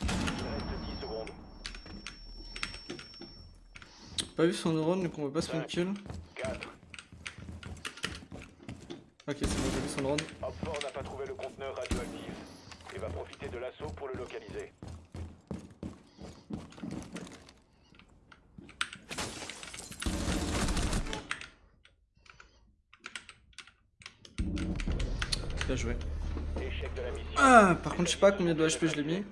Il reste 10 secondes. Pas vu son neurone, donc on va pas se faire kill. 4. Ok, c'est bon, j'ai vu son neurone. Hopford n'a pas trouvé le conteneur radioactif. Il va profiter de l'assaut pour le localiser. Bien joué. Ah, par contre, je sais pas combien de HP je l'ai mis.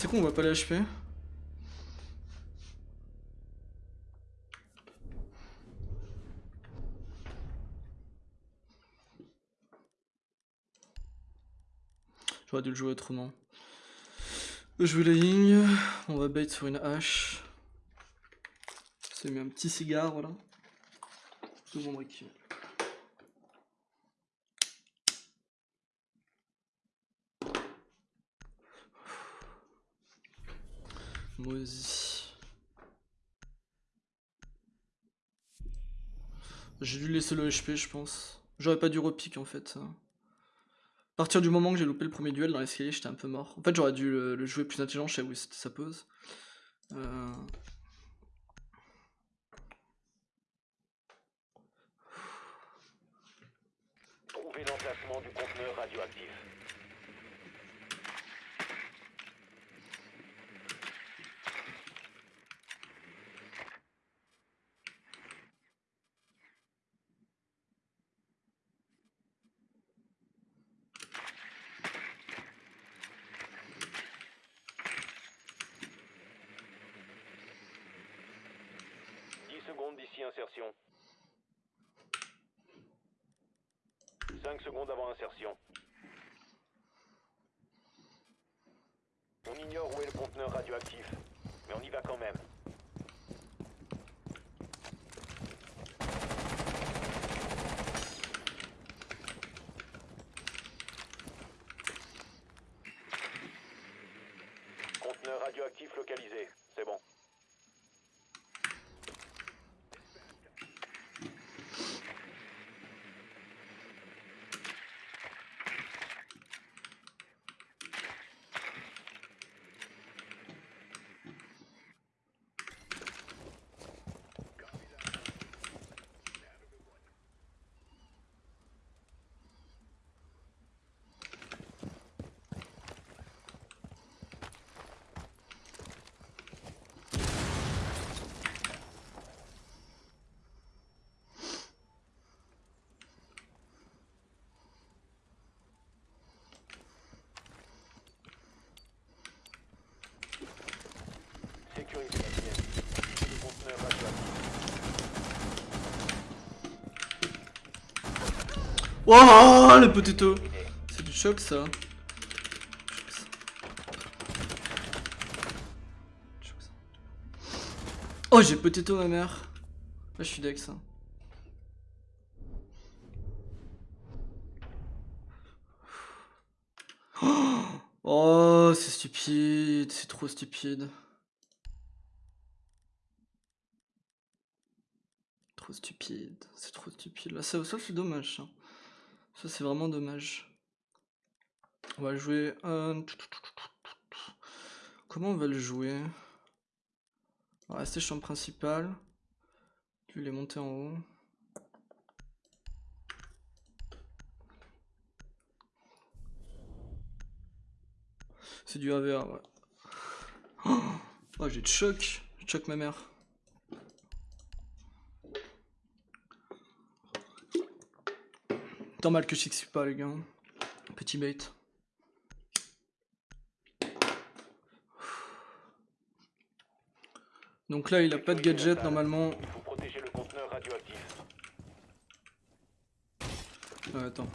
C'est con, on voit pas les HP. J'aurais dû le jouer autrement. Jouer la ligne, on va bait sur une hache. C'est mis un petit cigare, voilà. Tout le monde Moisi. J'ai dû laisser le HP, je pense. J'aurais pas dû repique en fait. À partir du moment que j'ai loupé le premier duel dans l'escalier, j'étais un peu mort. En fait, j'aurais dû le, jouer plus intelligent, je sais où sa pose. Euh, l'emplacement du conteneur radioactif. Sécuriser la pièce. Le conteneur radioactif. Wouah, le potato C'est du choc ça. Choc. Oh, j'ai potato ma mère. Là, je suis deck ça. Oh, c'est stupide, c'est trop stupide. Trop stupide, c'est trop stupide. Là, ça, ça c'est dommage. Ça, c'est vraiment dommage. On va jouer. euh, Comment on va le jouer? On va rester champ principal. Lui, il est monté en haut? C'est du AVR, ouais. Oh, j'ai de choc. Je choc ma mère. Tant mal que je sais pas, les gars. Petit bait. Donc là, il a pas de gadget normalement. Il faut protéger le conteneur radioactif. Euh, attends.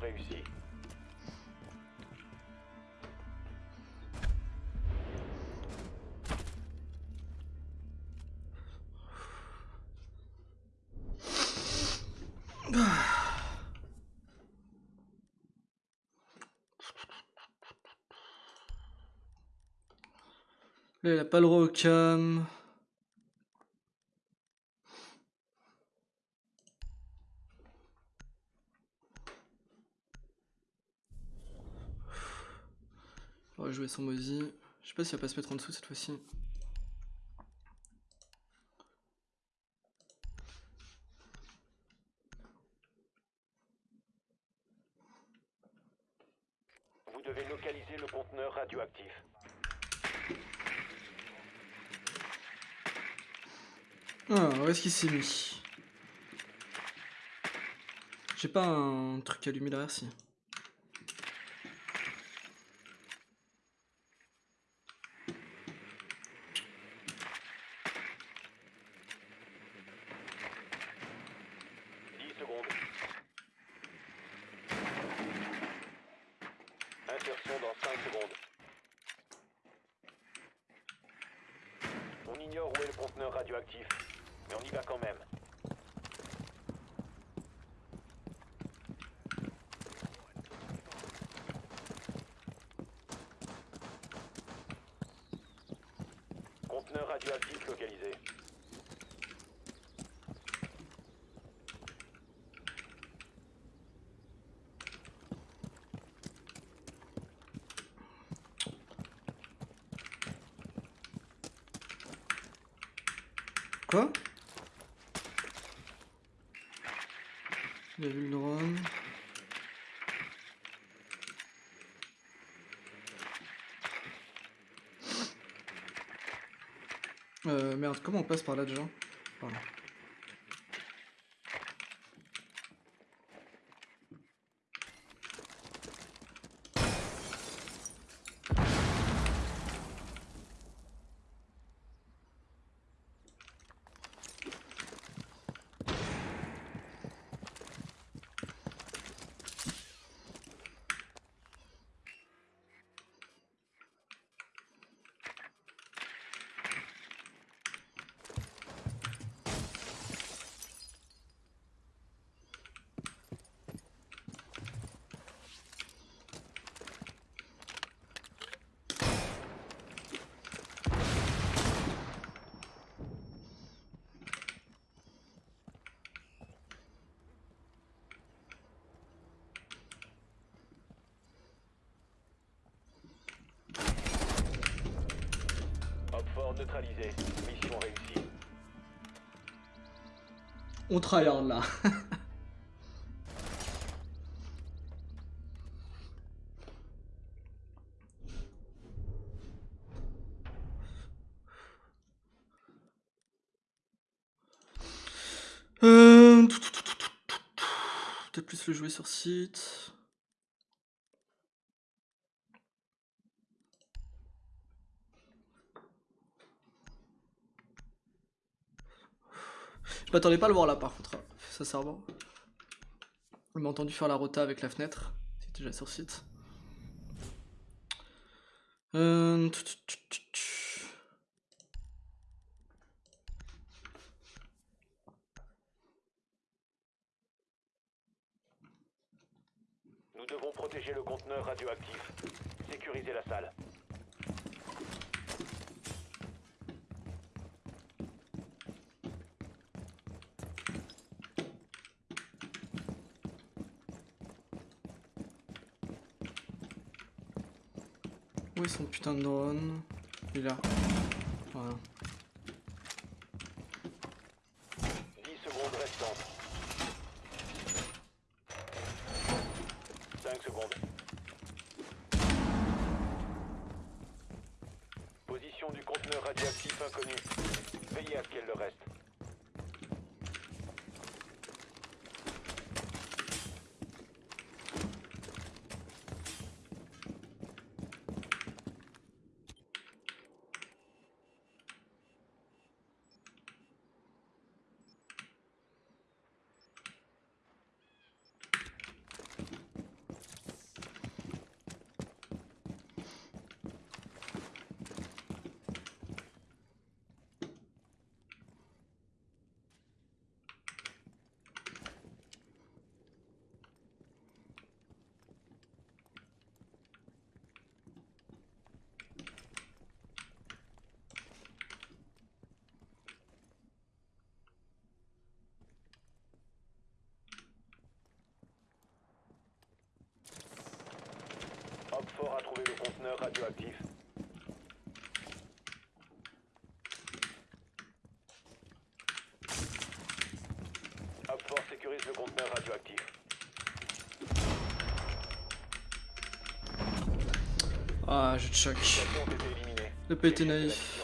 Réussie. Là, il a pas le droit au cam. Jouer sans Mozy. Je sais pas s'il va pas se mettre en dessous cette fois-ci. Vous devez localiser le conteneur radioactif. Ah, où est-ce qu'il s'est mis? J'ai pas un truc allumé derrière si. Dix secondes. Insertion dans 5 secondes. On ignore où est le conteneur radioactif. mais on y va quand même. Conteneur radioactif localisé. Quoi Il a vu le drone. Euh, comment on passe par là déjà Pardon. Hop fort neutralisé. Mission réussie. On tryhard là. Euh, Peut-être plus le jouer sur site. Je m'attendais pas à le voir là par contre, hein, sincèrement. On m'a entendu faire la rota avec la fenêtre. C'est déjà sur site. Euh... Nous devons protéger le conteneur radioactif. Sécuriser la salle. Son putain de drone Il est là. Voilà. Hop fort a trouvé le conteneur radioactif. Hop fort sécurise le conteneur radioactif. Ah, je choc. Le pas été Échec de la naïf.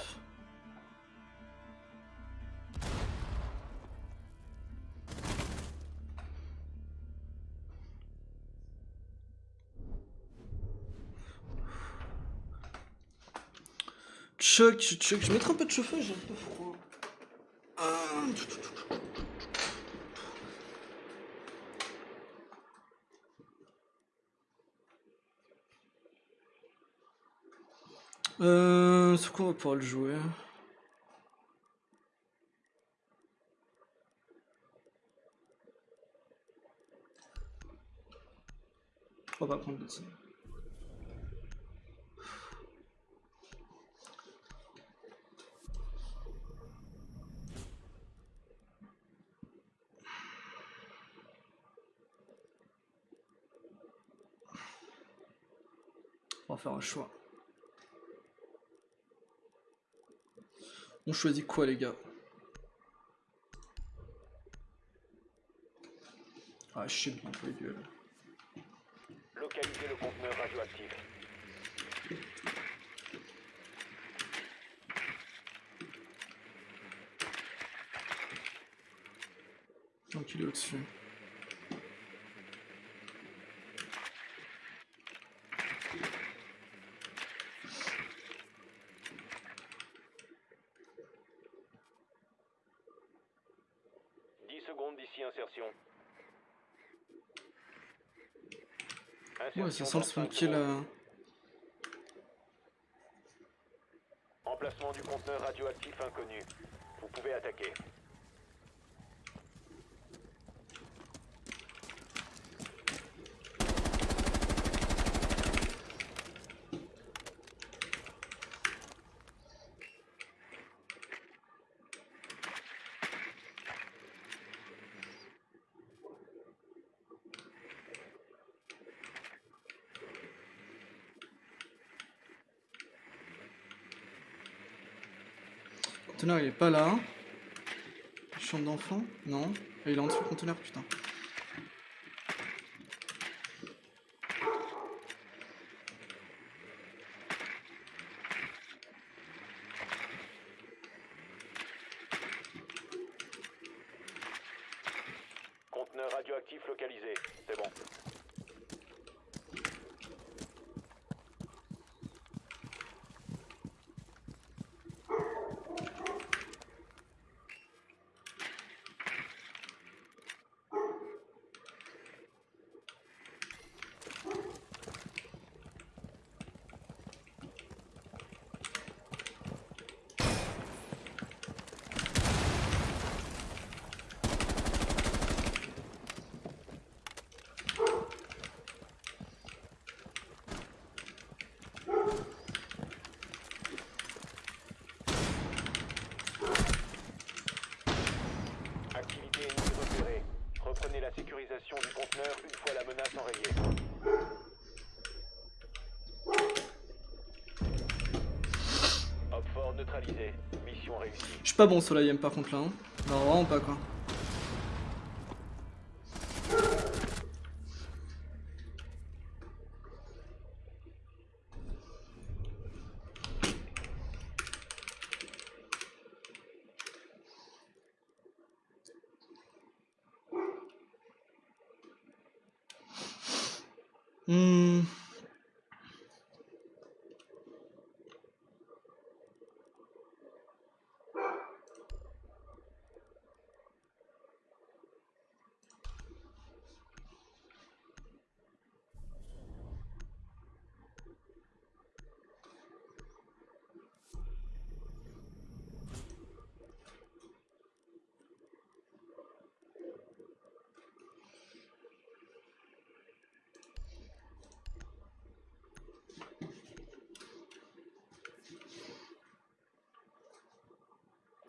Je mettrai un peu de chauffage, j'ai un peu froid. Euh, quoi on va pouvoir le jouer? On va prendre le un choix. On choisit quoi les gars? Ah je sais bien les duels. Localisez le conteneur radioactif. Donc il est au-dessus. Dix secondes d'ici insertion. Ouais, ça sent le kill. euh, Emplacement du conteneur radioactif inconnu. Vous pouvez attaquer. Conteneur il est pas là. Chambre d'enfant Non. Il est en dessous du conteneur, putain. Conteneur radioactif localisé. C'est bon. Activité ennemie repérée. Reprenez la sécurisation du conteneur une fois la menace enrayée. Hop fort neutralisé. Mission réussie. Je suis pas bon sur la IM par contre là. Hein. Non, vraiment pas quoi. Hmm.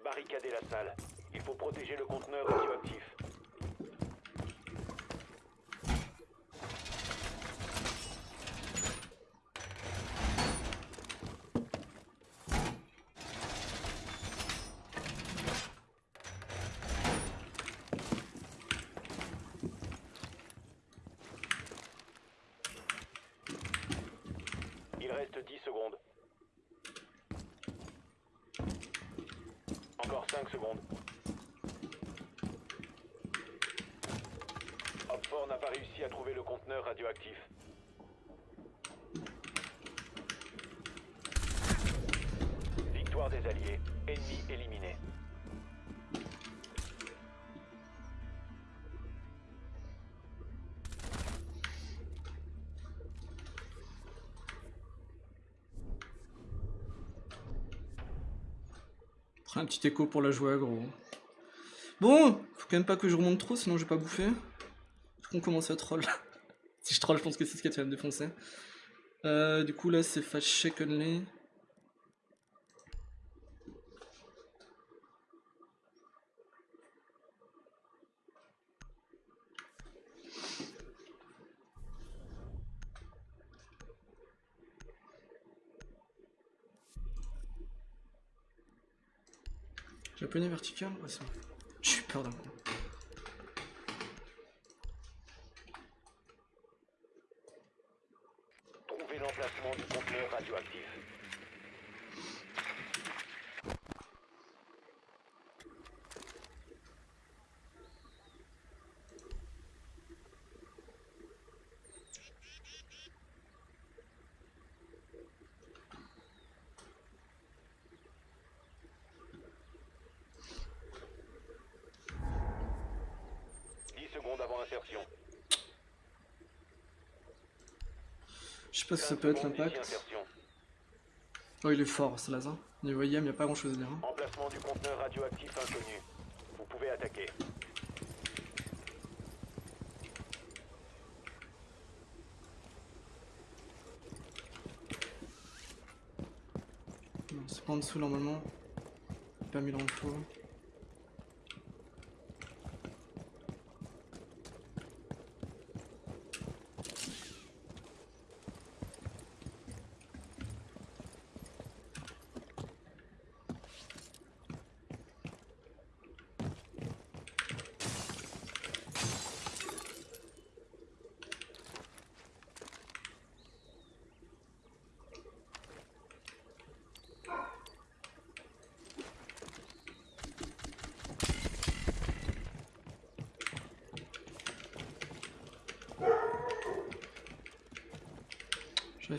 Barricadez la Il faut protéger le conteneur radioactif. Il reste 10 secondes. Encore 5 secondes. Hopfort n'a pas réussi à trouver le conteneur radioactif. Victoire des Alliés. Ennemi éliminé. Un petit écho pour la joie, gros. Bon, faut quand même pas que je remonte trop, sinon je vais pas bouffer. Est-ce qu'on commence à troll Si je troll, je pense que c'est ce qui va me défoncer. Euh, du coup, là, c'est fast only. Japonais vertical Ouais. J'ai eu peur d'un coup. Trouvez l'emplacement du conteneur radioactif. Dix secondes avant insertion. Je sais pas si ça 15 peut être l'impact. Oh, il est fort, ce laser. Niveau IM, y a pas grand chose à dire. hein. Emplacement du conteneur radioactif inconnu. Vous pouvez attaquer. Non, c'est pas en dessous normalement. Pas mis l'info. J'arrive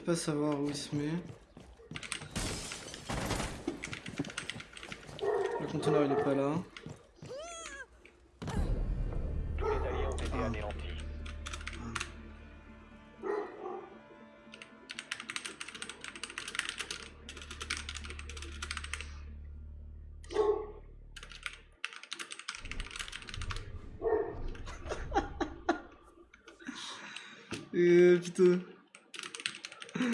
pas savoir où il se met. Le conteneur il est pas là. Ah. Euh, putain. Ah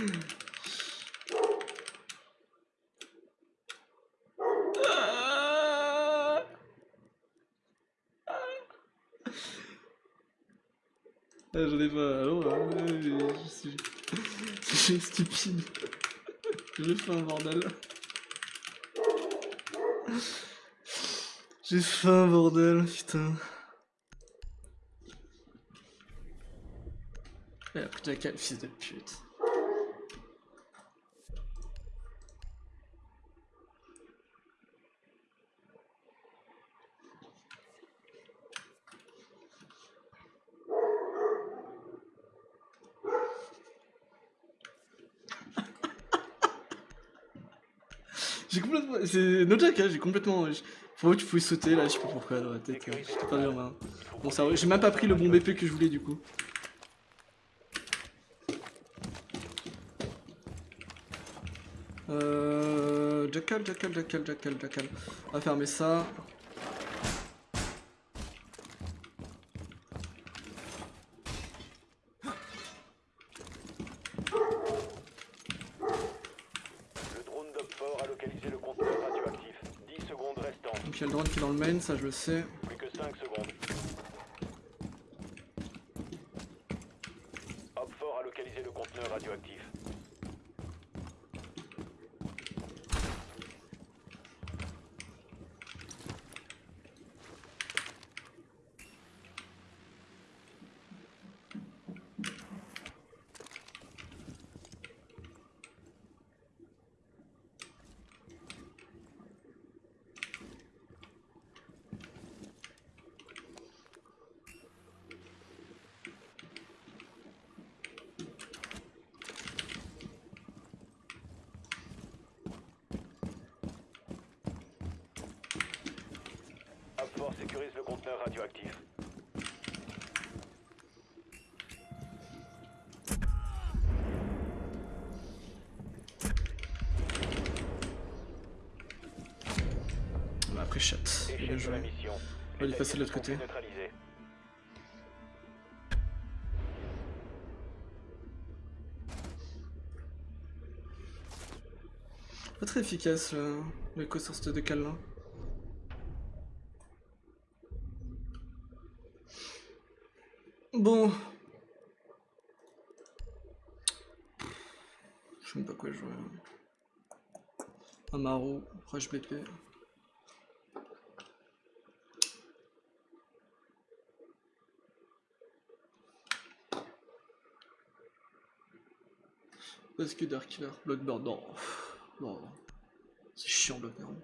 Ah, j'en ai pas. Alors, euh, je suis. Stupide. J'ai fait un bordel. J'ai fait un bordel, putain. Après, t'as quel fils de pute. J'ai complètement. C'est no joke, hein, j'ai complètement. Pour eux, tu pouvais sauter là, je sais pas pourquoi dans la tête. euh, J'étais pas bien main. Bon, ça, j'ai même pas pris le bon BP que je voulais du coup. Euh. Jackal, Jackal, Jackal, Jackal, Jackal. On va fermer ça. Le drone d'Opfort a localisé le conteneur radioactif. 10 secondes restantes. Donc il y a le drone est dans le main, ça je le sais. Plus que 5 secondes. passer de l'autre côté. Pas très efficace euh, le, le sur cette décale là. Bon. Je sais même pas quoi jouer. Amaro, rush BP. Parce que Dark Killer, Bloodburn, non. Non. C'est chiant Bloodburn.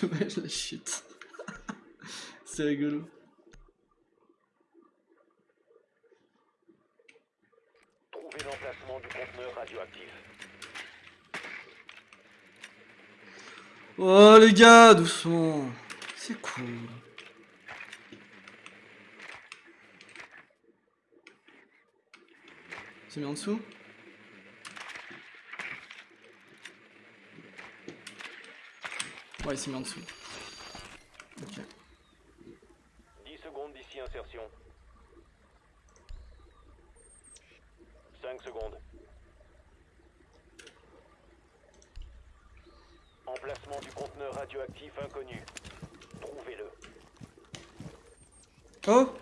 Dommage la shit. C'est rigolo. Trouvez l'emplacement du conteneur radioactif. Oh les gars, doucement. C'est cool. C'est mis en dessous? Ouais, il s'est mis en dessous. Ok. 10 secondes d'ici insertion. 5 secondes. Emplacement du conteneur radioactif inconnu. Trouvez-le. Oh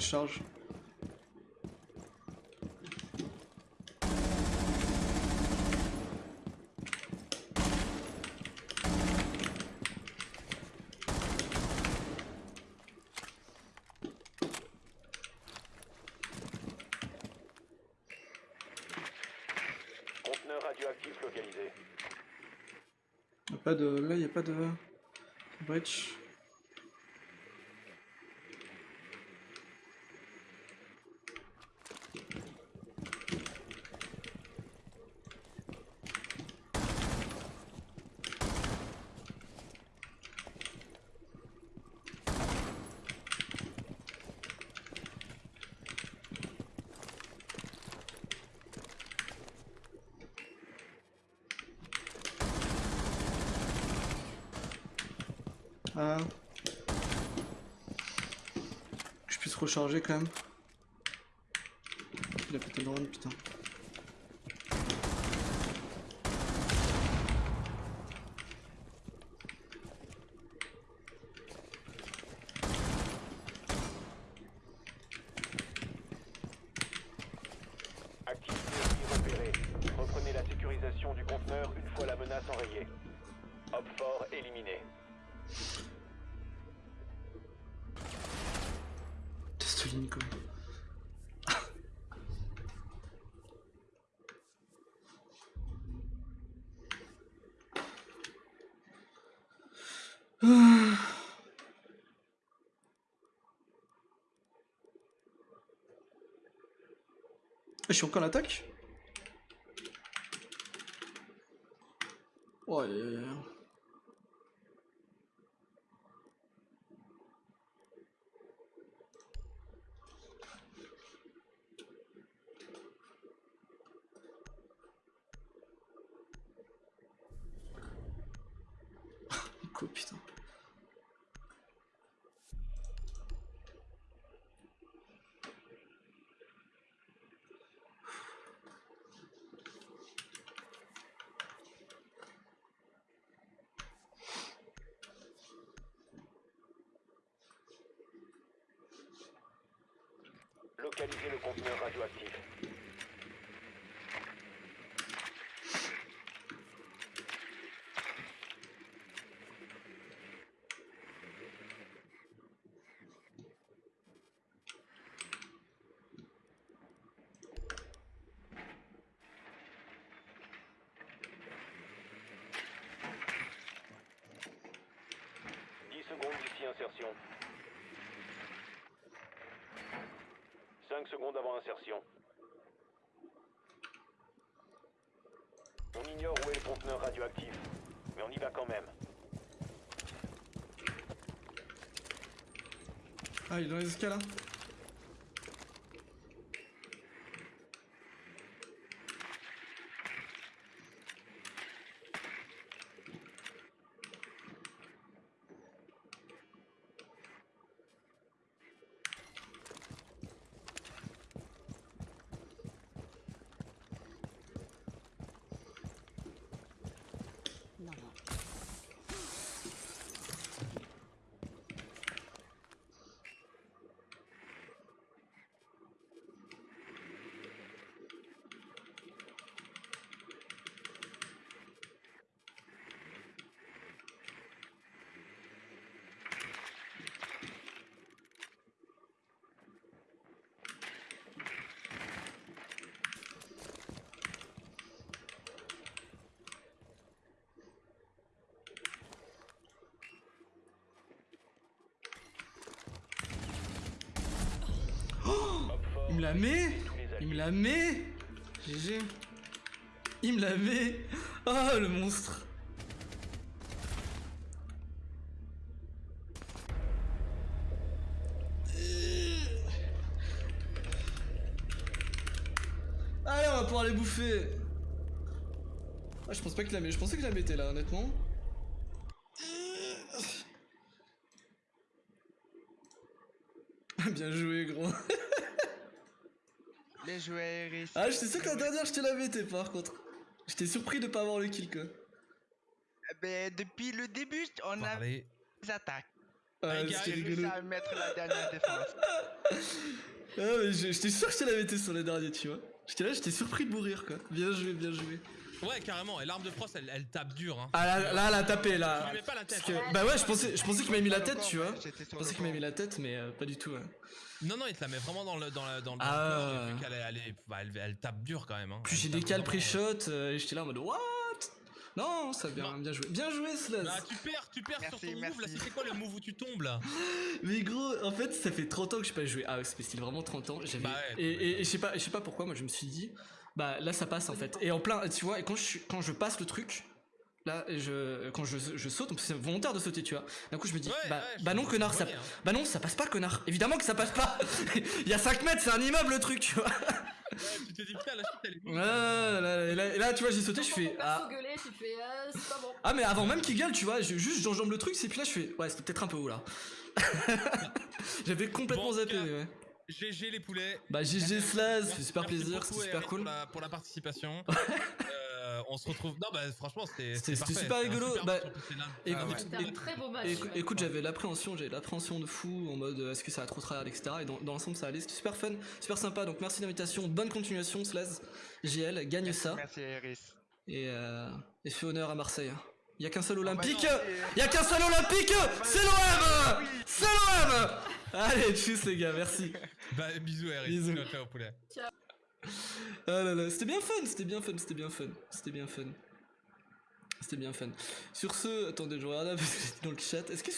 Charge. Conteneur radioactif localisé. Pas de. Là, y a pas de. Breach. Ah. Que je puisse recharger quand même. Il a pété le drone, putain. Je suis encore secondes avant insertion. On ignore où est le conteneur radioactif, mais on y va quand même. Ah, il est dans les escalades hein. La met Il me la met GG. Il me la met Oh le monstre Allez, on va pouvoir les bouffer Ah, je pense pas qu'il la met. Je pensais que la mettais là, honnêtement. Bien joué, gros. Les joueurs Iris. Ah, j'étais sûr que la dernière, je te la mettais par contre. J'étais surpris de pas avoir le kill, quoi. Ben, depuis le début, on a Parler. des attaques. Ah, J'ai réussi rigolo. à mettre la dernière défense. Ah, mais je- j'étais sûr que je te la mettais sur les derniers, tu vois. J'étais là, j'étais surpris de mourir, quoi. Bien joué, bien joué. Ouais, carrément. Et l'arme de frost, elle, elle tape dur. Hein. Ah, là, là, elle a tapé, là. lui mets pas la tête. Parce que- bah ouais, je pensais, je pensais qu'il m'avait mis la tête, tu vois. Je pensais qu'il m'avait pont. mis la tête, mais euh, pas du tout. Non, non, il te la met vraiment dans le dans le Ah. dans corps, elle, est- bah, elle, elle tape dur quand même. Hein. Puis j'ai des calls vraiment, euh, pré-shot, euh, et j'étais là en mode What? Non, ça a bien, bien joué. Bien joué, Slaz Bah, tu perds, tu perds sur Merci, ton move là. merci. C'était quoi le move où tu tombes là? Mais gros, en fait, ça fait 30 ans que je pas joué. Ah, ouais, c'est style vraiment 30 ans. Bah ouais, et, et, et je sais pas, je sais pas pourquoi. Moi, je me suis dit, bah là, ça passe en fait. Et en plein, tu vois. Et quand je quand je passe le truc, là, je quand je, je saute, c'est volontaire de sauter, tu vois. D'un coup, je me dis, Ouais, bah, ouais, bah non, connard, ça, hein. bah non, ça passe pas, connard. Évidemment que ça passe pas. Il y a 5 mètres, c'est un immeuble le truc, tu vois. Ouais, tu te dis putain, la chute elle est. Ouais, là, là, et là, et là, tu vois, j'ai sauté, je fais ah. gueuler, tu fais euh, pas bon. Ah mais avant même qu'il gueule, tu vois, je, juste j'enjambe le truc, c'est puis là je fais ouais c'était peut-être un peu haut là. J'avais complètement Bon, zappé, ouais. GG les poulets. Bah GG Slaz, fait super plaisir, c'était super cool. Pour la, pour la participation. Euh, on se retrouve. Non, bah franchement, c'était. Super rigolo. super Bah, c'est écoute, Ah ouais. Un très beau match. Écoute, j'avais l'appréhension, j'avais l'appréhension de fou en mode euh, est-ce que ça va trop tryhard, etc. Et dans, dans l'ensemble ça allait, c'était super fun, super sympa. Donc merci d'invitation, bonne continuation, Slaz, GL, gagne ça Merci Iris. et, euh, et fais honneur à Marseille. Il y a qu'un seul Oh, bah olympique, c'est- il y a qu'un seul olympique, c'est l'OM, c'est l'OM. Allez, tchuss les gars, merci. Bah, bisous, Eric. Bisous. Ciao, ciao, poulet. Ah là là, c'était bien fun, c'était bien fun, c'était bien fun, c'était bien fun. C'était bien fun. Sur ce, attendez, je regarde dans le chat. Est-ce que